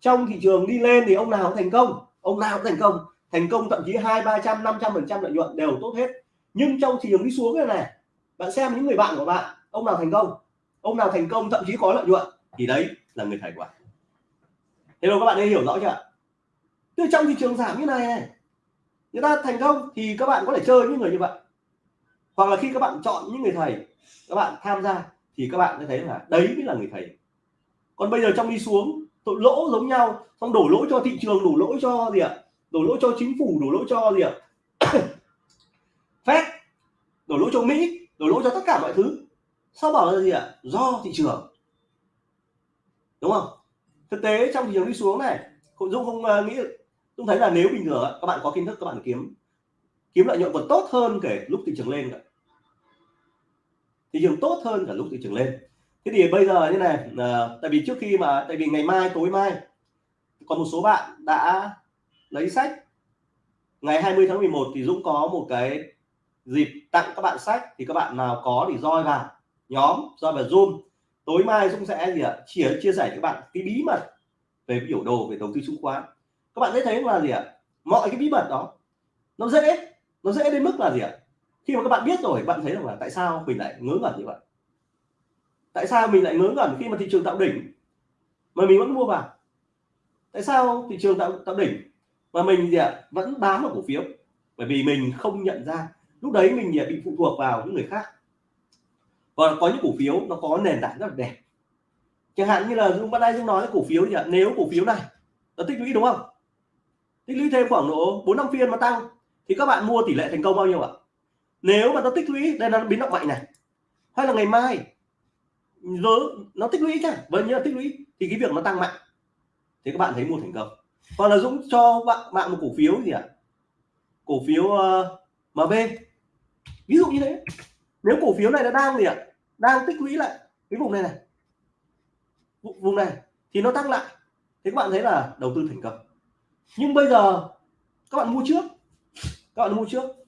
Trong thị trường đi lên thì ông nào cũng thành công ông nào cũng thành công. Thành công thậm chí hai ba trăm năm trăm phần trăm lợi nhuận đều tốt hết. Nhưng trong thị trường đi xuống này này bạn xem những người bạn của bạn ông nào thành công? Ông nào thành công thậm chí có lợi nhuận? Thì đấy là người thầy của bạn. Thế rồi các bạn nên hiểu rõ chưa? Từ trong thị trường giảm như này này người ta thành công thì các bạn có thể chơi những người như vậy. Hoặc là khi các bạn chọn những người thầy các bạn tham gia thì các bạn sẽ thấy là đấy mới là người thầy. Còn bây giờ trong đi xuống tội lỗ giống nhau. Xong đổ lỗi cho thị trường đổ lỗi cho gì ạ? Đổ lỗi cho chính phủ đổ lỗi cho gì ạ? Phép đổ lỗi cho mỹ đổ lỗi cho tất cả mọi thứ. Sao bảo là gì ạ? Do thị trường. Đúng không? Thực tế trong thị trường đi xuống này Hội Dung không uh, nghĩ Dung thấy là nếu bình thường các bạn có kiến thức các bạn kiếm. Kiếm lợi nhuận còn tốt hơn kể lúc thị trường lên cả thị trường tốt hơn cả lúc thị trường lên. Thế thì bây giờ như này à, tại vì trước khi mà tại vì ngày mai tối mai còn một số bạn đã lấy sách. Ngày 20 tháng 11 thì Dũng có một cái dịp tặng các bạn sách thì các bạn nào có thì roi vào nhóm roi vào zoom. Tối mai Dũng sẽ gì ạ? Chia chia sẻ với các bạn cái bí mật về biểu đồ về đầu tư chứng khoán. Các bạn sẽ thấy là gì ạ? Mọi cái bí mật đó nó dễ nó dễ đến mức là gì ạ? Khi mà các bạn biết rồi, bạn thấy rằng là tại sao mình lại ngớ ngẩn như vậy? Tại sao mình lại ngớ ngẩn khi mà thị trường tạo đỉnh mà mình vẫn mua vào? Tại sao thị trường tạo tạo đỉnh mà mình gì ạ? Vẫn bám vào cổ phiếu? Bởi vì mình không nhận ra. Lúc đấy mình bị phụ thuộc vào những người khác. Và có những cổ phiếu nó có nền tảng rất là đẹp. Chẳng hạn như là dung bắt đây dung nói cổ phiếu gì ạ? Nếu cổ phiếu này nó tích lũy đúng không? Tích lũy thêm khoảng độ bốn năm phiên mà tăng, thì các bạn mua tỷ lệ thành công bao nhiêu ạ? Nếu mà nó tích lũy đây là biến động mạnh này. Hay là ngày mai nó, nó tích lũy cả, vẫn như là tích lũy thì cái việc nó tăng mạnh. Thì các bạn thấy mua thành công. Còn là Dũng cho bạn bạn một cổ phiếu gì ạ? Cổ phiếu ờ, uh, mb ví dụ như thế. Nếu cổ phiếu này nó đang gì ạ? Đang tích lũy lại cái vùng này này. Vùng này thì nó tăng lại. Thì các bạn thấy là đầu tư thành công. Nhưng bây giờ các bạn mua trước. Các bạn mua trước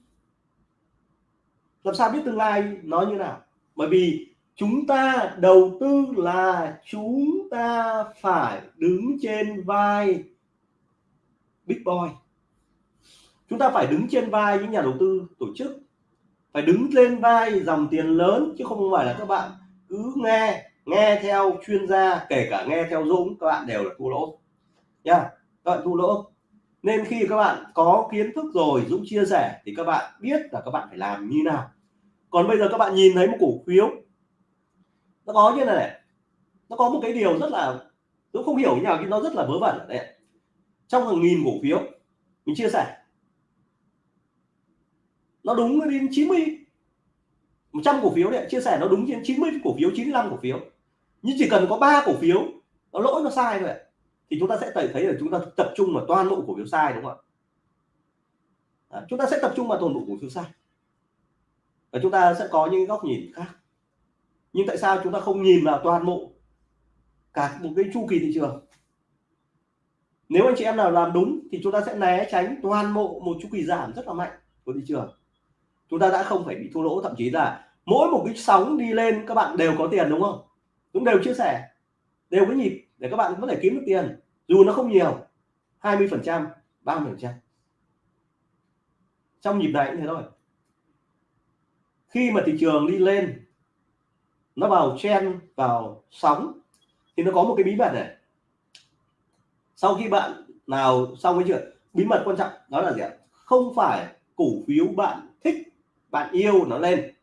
làm sao biết tương lai nó như nào? Bởi vì chúng ta đầu tư là chúng ta phải đứng trên vai big boy. Chúng ta phải đứng trên vai những nhà đầu tư tổ chức, phải đứng lên vai dòng tiền lớn, chứ không phải là các bạn cứ nghe nghe theo chuyên gia, kể cả nghe theo Dũng, các bạn đều là thua lỗ. Nha, các bạn thua lỗ. Nên khi các bạn có kiến thức rồi, Dũng chia sẻ, thì các bạn biết là các bạn phải làm như nào còn bây giờ các bạn nhìn thấy một cổ phiếu. Nó có như này, này. Nó có một cái điều rất là tôi không hiểu như nào nhưng nó rất là vớ vẩn đấy trong hàng nghìn cổ phiếu mình chia sẻ. Nó đúng đến 90 100 cổ phiếu đấy chia sẻ nó đúng trên 90 cổ phiếu 95 cổ phiếu. Nhưng chỉ cần có ba cổ phiếu nó lỗi nó sai thôi thì chúng ta sẽ thấy là chúng ta tập trung vào toàn bộ cổ phiếu sai đúng không ạ? Chúng ta sẽ tập trung vào toàn bộ cổ phiếu sai và chúng ta sẽ có những góc nhìn khác. Nhưng tại sao chúng ta không nhìn vào toàn bộ cả một cái chu kỳ thị trường? Nếu anh chị em nào làm đúng thì chúng ta sẽ né tránh toàn bộ một chu kỳ giảm rất là mạnh của thị trường. Chúng ta đã không phải bị thua lỗ, thậm chí là mỗi một cái sóng đi lên, các bạn đều có tiền, đúng không? Cũng đều chia sẻ, đều có nhịp để các bạn có thể kiếm được tiền, dù nó không nhiều 20 phần trăm 30 phần trăm. Trong nhịp này cũng thế thôi khi mà thị trường đi lên, nó vào chen vào sóng, thì nó có một cái bí mật này. Sau khi bạn nào xong cái chuyện, bí mật quan trọng đó là gì ạ? Không phải cổ phiếu bạn thích, bạn yêu nó lên,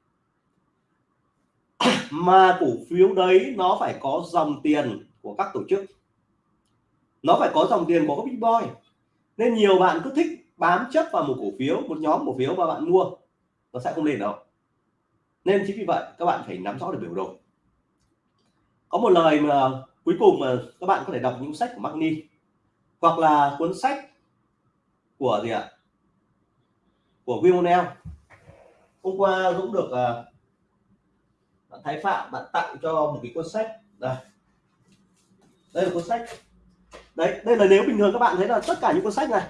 mà cổ phiếu đấy nó phải có dòng tiền của các tổ chức. Nó phải có dòng tiền của các big boy. Nên nhiều bạn cứ thích bám chấp vào một cổ phiếu, một nhóm cổ phiếu mà bạn mua, nó sẽ không lên đâu nên chính vì vậy các bạn phải nắm rõ được biểu đồ. Có một lời mà cuối cùng mà các bạn có thể đọc những sách của Magni hoặc là cuốn sách của gì ạ? Của William hôm qua Dũng được uh, bạn Thái Phạm bạn tặng cho một cái cuốn sách. Đây. Đây là cuốn sách. Đấy đây là nếu bình thường các bạn thấy là tất cả những cuốn sách này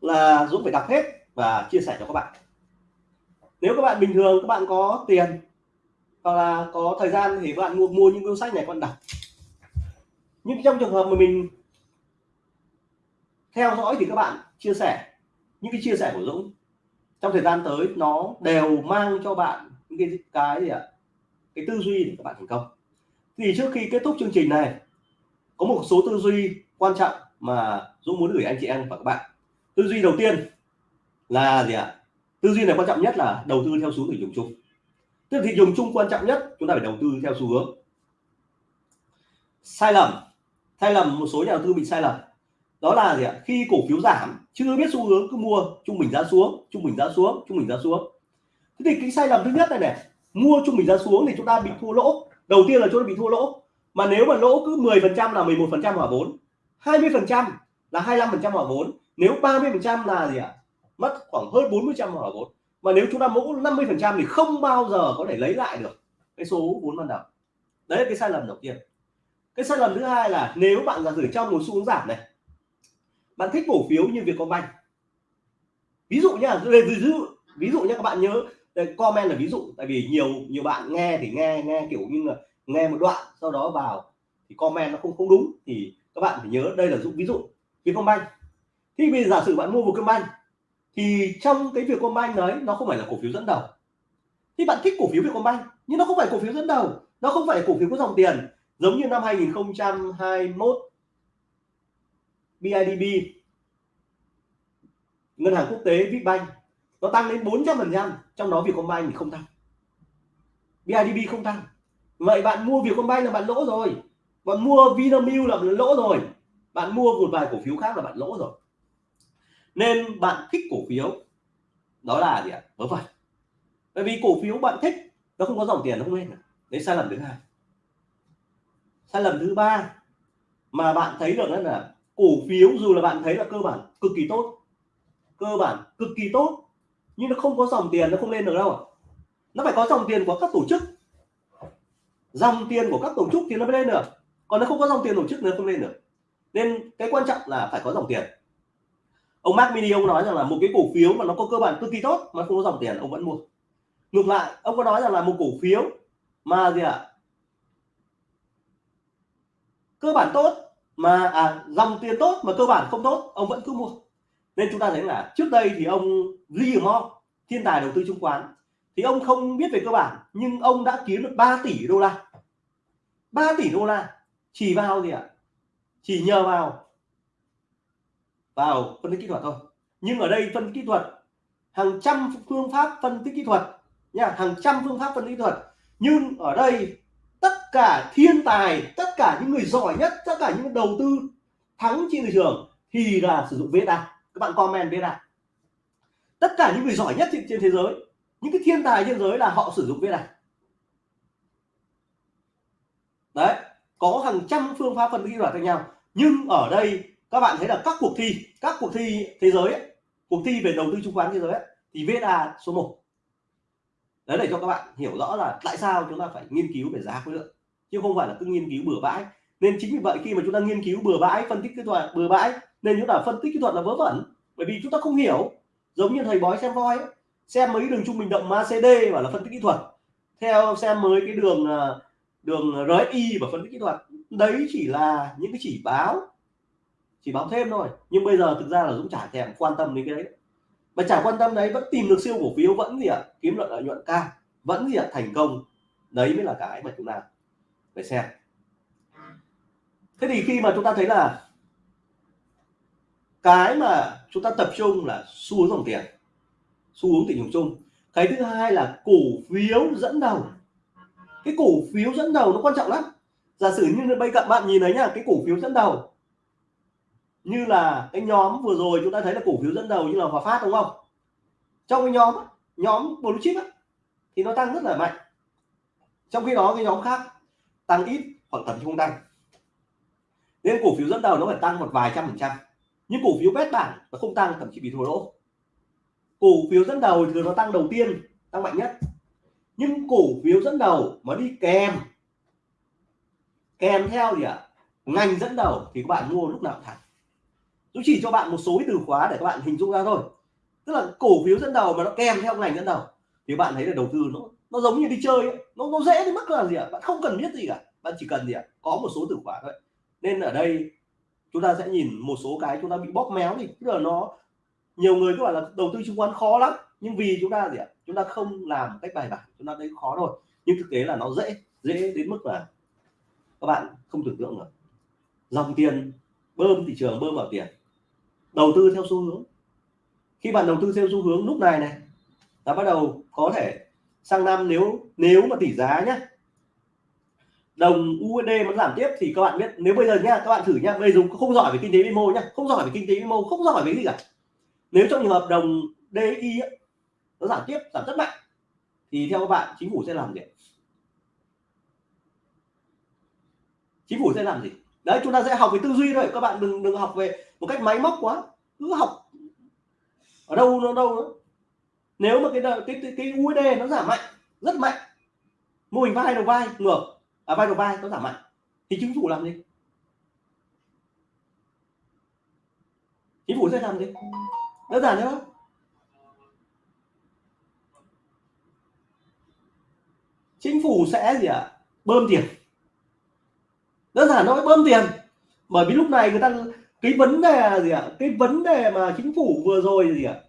là Dũng phải đọc hết và chia sẻ cho các bạn nếu các bạn bình thường, các bạn có tiền, hoặc là có thời gian thì các bạn mua mua những cuốn sách này các bạn đọc. Nhưng trong trường hợp mà mình theo dõi thì các bạn chia sẻ, những cái chia sẻ của Dũng, trong thời gian tới nó đều mang cho bạn những cái cái gì ạ? Cái tư duy để các bạn thành công. Thì trước khi kết thúc chương trình này, có một số tư duy quan trọng mà Dũng muốn gửi anh chị em và các bạn. Tư duy đầu tiên là gì ạ? Tư duy này quan trọng nhất là đầu tư theo xu thị trường chung. Tức thị trường chung quan trọng nhất, chúng ta phải đầu tư theo xu hướng. Sai lầm. Sai lầm, một số nhà đầu tư bị sai lầm. Đó là gì ạ? Khi cổ phiếu giảm, chưa biết xu hướng, cứ mua, trung bình giá xuống, trung bình giá xuống, trung bình giá xuống. Thế thì cái sai lầm thứ nhất này này, mua trung bình giá xuống thì chúng ta bị thua lỗ. Đầu tiên là chúng ta bị thua lỗ. Mà nếu mà lỗ cứ 10 phần trăm là 11 phần trăm hòa vốn 20 phần trăm là 25 phần trăm hòa vốn. Nếu 30 phần trăm là gì ạ? Mất khoảng hơn 40 trăm hỏa vốn mà nếu chúng ta mỗ 50 phần trăm thì không bao giờ có thể lấy lại được cái số vốn ban đầu. Đấy là cái sai lầm đầu tiên. Cái sai lầm thứ hai là nếu bạn giả sử trong một xu hướng giảm này bạn thích cổ phiếu như Vietcombank. Ví dụ nhá ví dụ ví dụ nhé các bạn nhớ đây, comment là ví dụ. Tại vì nhiều nhiều bạn nghe thì nghe nghe kiểu như là nghe một đoạn sau đó vào thì comment nó không không đúng thì các bạn phải nhớ đây là dụ ví dụ Vietcombank. Thì bây giờ giả sử bạn mua một Vietcombank thì trong cái Vietcombank đấy, nó không phải là cổ phiếu dẫn đầu. Thì bạn thích cổ phiếu Vietcombank nhưng nó không phải cổ phiếu dẫn đầu. Nó không phải cổ phiếu có dòng tiền. Giống như năm 2021 BIDB ngân hàng quốc tế Vietbank nó tăng đến 400 phần trăm, trong đó Vietcombank thì không tăng. BIDB không tăng. Vậy bạn mua Vietcombank là bạn lỗ rồi. Bạn mua Vinamilk là bạn lỗ rồi. Bạn mua một vài cổ phiếu khác là bạn lỗ rồi nên bạn thích cổ phiếu. Đó là gì ạ? Vớ vẩn. Bởi vì cổ phiếu bạn thích, nó không có dòng tiền, nó không lên à. đấy, sai lầm thứ hai. Sai lầm thứ ba mà bạn thấy được là cổ phiếu, dù là bạn thấy là cơ bản cực kỳ tốt, cơ bản cực kỳ tốt, nhưng nó không có dòng tiền, nó không lên được đâu nó phải có dòng tiền của các tổ chức. Dòng tiền của các tổ chức thì nó mới lên được. Còn nó không có dòng tiền tổ chức nó không lên được. Nên cái quan trọng là phải có dòng tiền ông Mark Mini ông nói rằng là một cái cổ phiếu mà nó có cơ bản cực kỳ tốt mà không có dòng tiền ông vẫn mua ngược lại ông có nói rằng là một cổ phiếu mà gì ạ à? cơ bản tốt mà à, dòng tiền tốt mà cơ bản không tốt ông vẫn cứ mua nên chúng ta thấy là trước đây thì ông Lee Mo thiên tài đầu tư chứng khoán thì ông không biết về cơ bản nhưng ông đã kiếm được 3 tỷ đô la 3 tỷ đô la chỉ vào gì ạ à? chỉ nhờ vào vào phân tích kỹ thuật thôi. Nhưng ở đây phân tích kỹ thuật, hàng trăm phương pháp phân tích kỹ thuật nha, hàng trăm phương pháp phân tích kỹ thuật. Nhưng ở đây, tất cả thiên tài, tất cả những người giỏi nhất, tất cả những đầu tư thắng trên thị trường thì là sử dụng VSA. Các bạn comment VSA. Tất cả những người giỏi nhất trên thế giới, những cái thiên tài trên giới là họ sử dụng VSA. Đấy, có hàng trăm phương pháp phân tích kỹ thuật khác nhau. Nhưng ở đây các bạn thấy là các cuộc thi các cuộc thi thế giới ấy, cuộc thi về đầu tư chứng khoán thế giới ấy, thì VSA số 1 đấy để cho các bạn hiểu rõ là tại sao chúng ta phải nghiên cứu về giá khối lượng chứ không phải là cứ nghiên cứu bừa bãi. Nên chính vì vậy khi mà chúng ta nghiên cứu bừa bãi phân tích kỹ thuật bừa bãi nên chúng ta phân tích kỹ thuật là vớ vẩn bởi vì chúng ta không hiểu. Giống như thầy bói xem voi ấy. xem mấy đường trung bình động MACD và là phân tích kỹ thuật. Theo xem mới cái đường à, đường RSI và phân tích kỹ thuật. Đấy chỉ là những cái chỉ báo chỉ báo thêm thôi. Nhưng bây giờ thực ra là Dũng chả thèm quan tâm đến cái đấy. Mà chả quan tâm đấy, vẫn tìm được siêu cổ phiếu, vẫn gì ạ? À? kiếm lợi lợi nhuận cao, vẫn gì ạ? À? thành công. Đấy mới là cái mà chúng ta phải xem. Thế thì khi mà chúng ta thấy là cái mà chúng ta tập trung là xu hướng dòng tiền, xu hướng thị trường chung. Cái thứ hai là cổ phiếu dẫn đầu. Cái cổ phiếu dẫn đầu nó quan trọng lắm. Giả sử như bây cận bạn nhìn thấy nhá, cái cổ phiếu dẫn đầu như là cái nhóm vừa rồi chúng ta thấy là cổ phiếu dẫn đầu như là Hòa Phát đúng không? Trong cái nhóm nhóm blue chip ấy, thì nó tăng rất là mạnh. Trong khi đó cái nhóm khác tăng ít hoặc thậm chí không tăng. Nên cổ phiếu dẫn đầu nó phải tăng một vài trăm phần trăm. Nhưng cổ phiếu bét bảng nó không tăng thậm chí bị thua lỗ. Cổ phiếu dẫn đầu thường nó tăng đầu tiên tăng mạnh nhất. Nhưng cổ phiếu dẫn đầu mà đi kèm kèm theo gì ạ? À? ngành dẫn đầu thì các bạn mua lúc nào thẳng tôi chỉ cho bạn một số cái từ khóa để các bạn hình dung ra thôi. Tức là cổ phiếu dẫn đầu mà nó kèm theo ngành dẫn đầu, thì bạn thấy là đầu tư nó nó giống như đi chơi ấy. nó nó dễ đến mức là gì ạ? Bạn không cần biết gì cả. Bạn chỉ cần gì ạ? Có một số từ khóa thôi. Nên ở đây, chúng ta sẽ nhìn một số cái chúng ta bị bóp méo thì tức là nó, nhiều người cứ bảo là đầu tư chứng khoán khó lắm. Nhưng vì chúng ta gì ạ? Chúng ta không làm cách bài bản. Chúng ta thấy khó thôi. Nhưng thực tế là nó dễ dễ đến mức là các bạn không tưởng tượng được. Dòng tiền bơm thị trường, bơm vào tiền đầu tư theo xu hướng. Khi bạn đầu tư theo xu hướng lúc này này là bắt đầu có thể sang năm nếu nếu mà tỷ giá nhé đồng USD nó giảm tiếp thì các bạn biết nếu bây giờ nhá các bạn thử nhá bây giờ không giỏi về kinh tế vĩ mô nhá không giỏi về kinh tế vĩ mô không giỏi về cái gì cả. Nếu trong trường hợp đồng DI ấy, nó giảm tiếp giảm rất mạnh thì theo các bạn chính phủ sẽ làm gì chính phủ sẽ làm gì? Đấy chúng ta sẽ học về tư duy thôi các bạn đừng đừng học về một cách máy móc quá cứ học. Ở đâu nó đâu đó. nếu mà cái cái cái, cái USD nó giảm mạnh rất mạnh. Mô hình vai đầu vai ngược. À vai đầu vai nó giảm mạnh. Thì chính phủ làm gì? Chính phủ sẽ làm gì? Đơn giản thế đó chính phủ sẽ gì ạ? À? bơm tiền. Đơn giản nói bơm tiền. Bởi vì lúc này người ta cái vấn đề là gì ạ? À? cái vấn đề mà chính phủ vừa rồi gì ạ? À?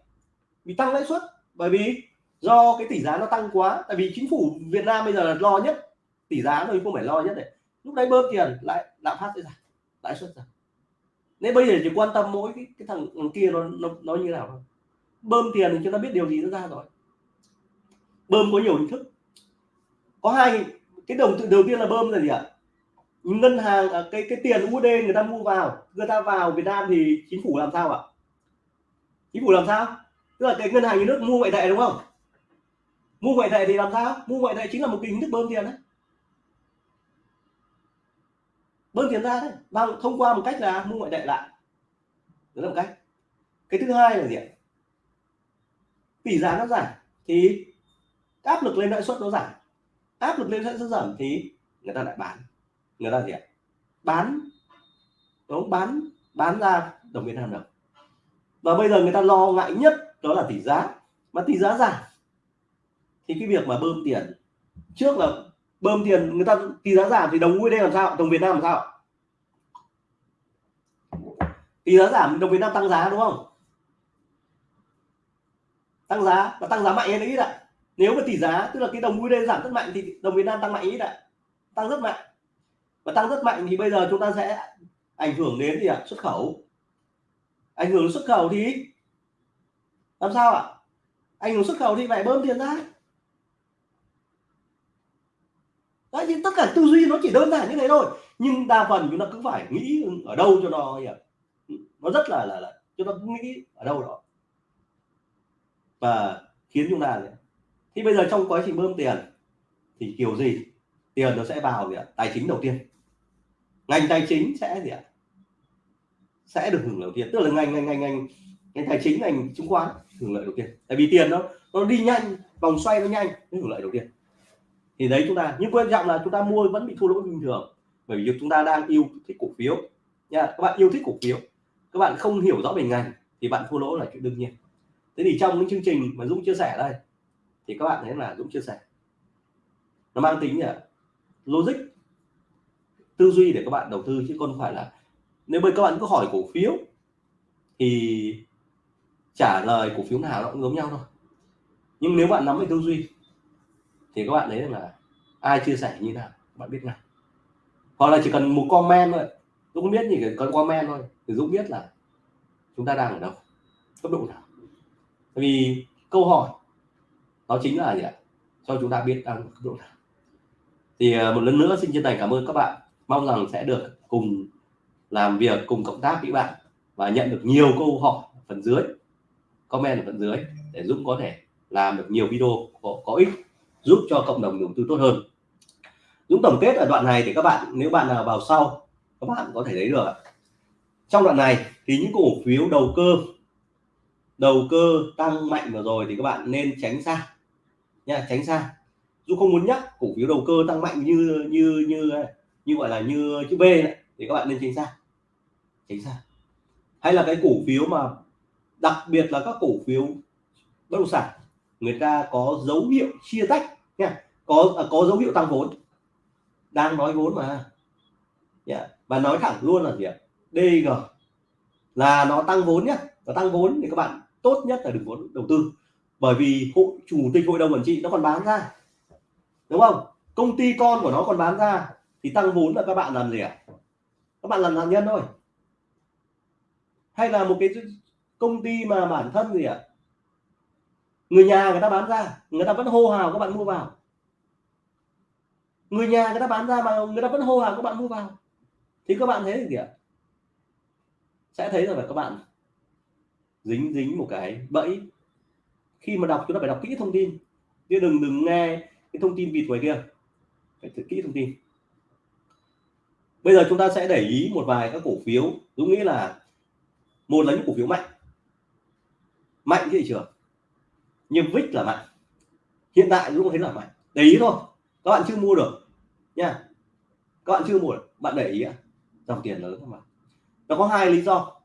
bị tăng lãi suất. Bởi vì do cái tỷ giá nó tăng quá tại vì chính phủ Việt Nam bây giờ là lo nhất. Tỷ giá rồi không phải lo nhất này lúc đấy bơm tiền lại lạm phát sẽ giảm lãi suất giảm. Nên bây giờ chỉ quan tâm mỗi cái, cái thằng, thằng kia nó, nó nó như nào thôi. Bơm tiền thì chúng ta biết điều gì nó ra rồi. Bơm có nhiều hình thức. Có hai cái đồng tự đầu tiên là bơm là gì ạ? Ngân hàng à, cái cái tiền USD người ta mua vào người ta vào Việt Nam thì chính phủ làm sao ạ? Chính phủ làm sao? Tức là cái ngân hàng nhà nước mua ngoại tệ đúng không? Mua ngoại tệ thì làm sao? Mua ngoại tệ chính là một cái hình thức bơm tiền đấy. Bơm tiền ra đấy. Bằng thông qua một cách là mua ngoại tệ lại. Đó là một cách. Cái thứ hai là gì ạ? Tỷ giá nó giảm thì áp lực lên lãi suất nó giảm. Áp lực lên lãi suất giảm thì người ta lại bán người ta gì ạ? Bán. Đúng bán bán ra đồng Việt Nam đồng và bây giờ người ta lo ngại nhất đó là tỷ giá. Mà tỷ giá giảm thì cái việc mà bơm tiền, trước là bơm tiền, người ta tỷ giá giảm thì đồng USD làm sao? Đồng Việt Nam làm sao? Tỷ giá giảm đồng Việt Nam tăng giá, đúng không? Tăng giá và tăng giá mạnh hay ít ạ. Nếu mà tỷ giá, tức là cái đồng USD giảm rất mạnh thì đồng Việt Nam tăng mạnh ít ạ. Tăng rất mạnh và tăng rất mạnh thì bây giờ chúng ta sẽ ảnh hưởng đến gì ạ? Xuất khẩu. Ảnh hưởng xuất khẩu thì làm sao ạ? Ảnh hưởng xuất khẩu thì phải bơm tiền ra. Đấy, nhưng tất cả tư duy nó chỉ đơn giản như thế thôi. Nhưng đa phần chúng ta cứ phải nghĩ ở đâu cho nó gì ạ? Nó rất là là, là cho ta nghĩ ở đâu đó. Và khiến chúng ta thì bây giờ trong quá trình bơm tiền thì kiểu gì? Tiền nó sẽ vào gì ạ? Tài chính đầu tiên ngành tài chính sẽ gì ạ? Sẽ được hưởng lợi đầu tiên tức là ngành ngành ngành ngành ngành tài chính ngành chứng khoán hưởng lợi đầu tiên tại vì tiền nó nó đi nhanh, vòng xoay nó nhanh, nó hưởng lợi đầu tiên thì đấy chúng ta, nhưng quan trọng là chúng ta mua vẫn bị thua lỗ bình thường. Bởi vì chúng ta đang yêu thích cổ phiếu. Nha, các bạn yêu thích cổ phiếu. Các bạn không hiểu rõ về ngành thì bạn thua lỗ là chuyện đương nhiên. Thế thì trong những chương trình mà Dũng chia sẻ đây, thì các bạn thấy là Dũng chia sẻ. Nó mang tính là logic tư duy để các bạn đầu tư, chứ không phải là nếu bây các bạn cứ hỏi cổ phiếu thì trả lời cổ phiếu nào nó cũng giống nhau thôi. Nhưng nếu bạn nắm về tư duy thì các bạn thấy là ai chia sẻ như nào bạn biết ngay. Hoặc là chỉ cần một comment thôi. Tôi biết gì cần comment thôi. Thì Dũng biết là chúng ta đang ở đâu, cấp độ nào. Tại vì câu hỏi nó chính là gì ạ? Cho chúng ta biết đang cấp độ nào. Thì ờ, một lần nữa xin chân thành cảm ơn các bạn mong rằng sẽ được cùng làm việc cùng cộng tác với bạn và nhận được nhiều câu hỏi phần dưới comment ở phần dưới để Dũng có thể làm được nhiều video có, có ích giúp cho cộng đồng đầu tư tốt hơn. Dũng tổng kết ở đoạn này thì các bạn nếu bạn nào vào sau các bạn có thể thấy được trong đoạn này thì những cổ phiếu đầu cơ đầu cơ tăng mạnh vừa rồi thì các bạn nên tránh xa nha tránh xa. Dũng không muốn nhắc cổ phiếu đầu cơ tăng mạnh như như như như gọi là như chữ B này, thì các bạn nên tránh xa. Tránh xa. Hay là cái cổ phiếu mà đặc biệt là các cổ phiếu bất động sản người ta có dấu hiệu chia tách nha. Có à, có dấu hiệu tăng vốn. Đang nói vốn mà. Yeah. và nói thẳng luôn là gì ạ? DG là nó tăng vốn nhé và tăng vốn thì các bạn tốt nhất là đừng có đầu tư. Bởi vì hội chủ tịch hội đồng quản trị nó còn bán ra. Đúng không? Công ty con của nó còn bán ra thì tăng vốn là các bạn làm gì ạ? Các bạn làm nạn nhân thôi. Hay là một cái công ty mà bản thân gì ạ? Người nhà người ta bán ra, người ta vẫn hô hào các bạn mua vào. Người nhà người ta bán ra mà người ta vẫn hô hào các bạn mua vào. Thì các bạn thấy gì ạ? Sẽ thấy rằng là các bạn dính dính một cái bẫy. Khi mà đọc chúng ta phải đọc kỹ thông tin. Chứ đừng đừng nghe cái thông tin vịt ngoài kia. Phải thật kỹ thông tin bây giờ chúng ta sẽ để ý một vài các cổ phiếu. Dũng nghĩ là một là những cổ phiếu mạnh. Mạnh thị trường nhưng vích là mạnh. Hiện tại Dũng thấy là mạnh. Để ý thôi. Các bạn chưa mua được nha. Các bạn chưa mua được. Bạn để ý dòng tiền lớn mà, nó có hai lý do.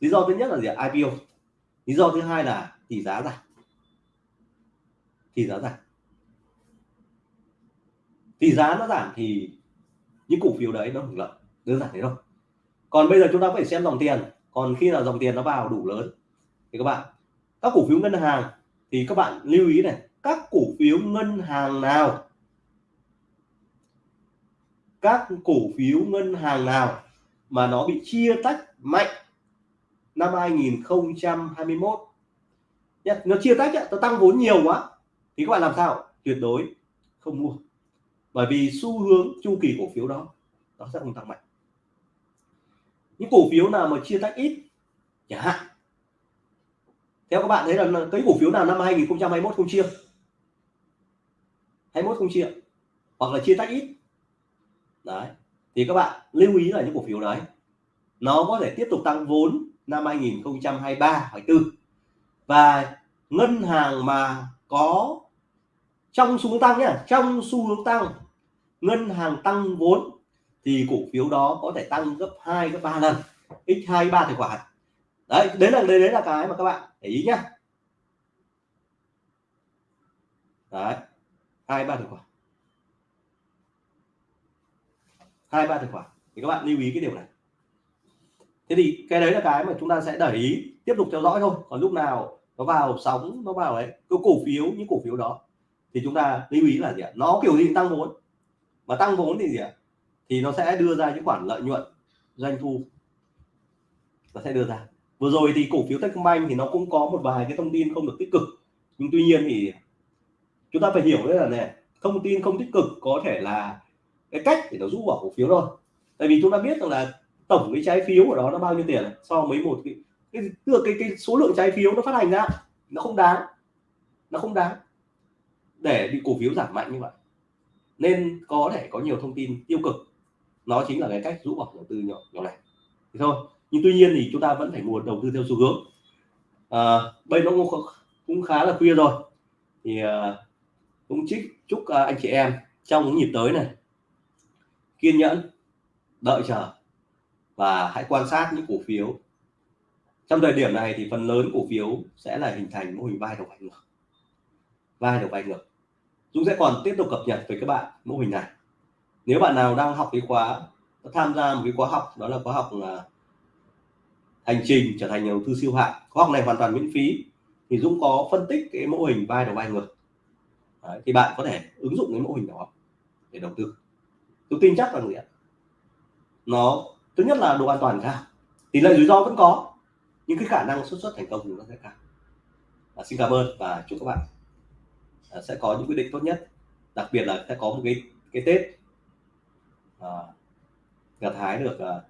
Lý do thứ nhất là gì IPO lý do thứ hai là tỷ giá giảm. Tỷ giá giảm. Tỷ giá nó giảm thì những cổ phiếu đấy nó hưởng lợi, đơn giản thế thôi. Còn bây giờ chúng ta phải xem dòng tiền. Còn khi nào dòng tiền nó vào đủ lớn, thì các bạn, các cổ phiếu ngân hàng, thì các bạn lưu ý này, các cổ phiếu ngân hàng nào? Các cổ phiếu ngân hàng nào mà nó bị chia tách mạnh năm 2021 nó chia tách nó tăng vốn nhiều quá, thì các bạn làm sao? Tuyệt đối không mua bởi vì xu hướng chu kỳ cổ phiếu đó, nó sẽ không tăng mạnh. Những cổ phiếu nào mà chia tách ít, chẳng hạn, theo các bạn thấy là cái cổ phiếu nào năm 2021 không chia? 21 không chia, hoặc là chia tách ít. Đấy, thì các bạn lưu ý là những cổ phiếu đấy, nó có thể tiếp tục tăng vốn năm 2023 24 và ngân hàng mà có trong xu hướng tăng nhé trong xu hướng tăng ngân hàng tăng vốn thì cổ phiếu đó có thể tăng gấp 2 gấp 3 lần x2 3 tài khoản. Đấy đấy là đấy, đấy là cái mà các bạn để ý nhá. Đấy hai ba tài khoản. Hai ba tài khoản. Thì các bạn lưu ý cái điều này. Thế thì cái đấy là cái mà chúng ta sẽ để ý tiếp tục theo dõi thôi. Còn lúc nào nó vào sóng nó vào đấy cái cổ phiếu những cổ phiếu đó thì chúng ta lưu ý là gì ạ? Nó kiểu gì tăng vốn mà tăng vốn thì gì ạ? Thì nó sẽ đưa ra những khoản lợi nhuận doanh thu. Nó sẽ đưa ra. Vừa rồi thì cổ phiếu Techcombank thì nó cũng có một vài cái thông tin không được tích cực. Nhưng tuy nhiên thì chúng ta phải hiểu đấy là này thông tin không tích cực có thể là cái cách để nó rũ bỏ cổ phiếu thôi. Tại vì chúng ta biết rằng là tổng cái trái phiếu của đó nó bao nhiêu tiền so với một cái cái, cái, cái, cái số lượng trái phiếu nó phát hành ra nó không đáng. Nó không đáng để bị cổ phiếu giảm mạnh như vậy nên có thể có nhiều thông tin tiêu cực. Nó chính là cái cách rũ bỏ đầu tư nhỏ nhỏ này thì thôi. Nhưng tuy nhiên thì chúng ta vẫn phải mua đầu tư theo xu hướng. À, bây nó cũng, cũng khá là khuya rồi. Thì à, cũng chúc chúc à, anh chị em trong những nhịp tới này kiên nhẫn đợi chờ và hãy quan sát những cổ phiếu. Trong thời điểm này thì phần lớn cổ phiếu sẽ là hình thành mô hình vai đầu vai ngược. Vai đầu vai ngược. Dũng sẽ còn tiếp tục cập nhật với các bạn mô hình này. Nếu bạn nào đang học cái khóa tham gia một cái khóa học đó là khóa học là hành trình trở thành nhà đầu tư siêu hạng khóa học này hoàn toàn miễn phí thì Dũng có phân tích cái mô hình vai đầu vai ngược. Đấy, thì bạn có thể ứng dụng cái mô hình đó để đầu tư. Tôi tin chắc là gì ạ? Nó thứ nhất là độ an toàn cao. Tỷ lệ rủi ro vẫn có nhưng cái khả năng xuất xuất thành công thì nó sẽ cao. À, xin cảm ơn và chúc các bạn Ờ, sẽ có những quyết định tốt nhất. Đặc biệt là sẽ có một cái cái tết. À, gặt hái được à,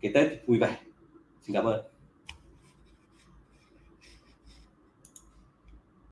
cái tết vui vẻ. Xin cảm ơn.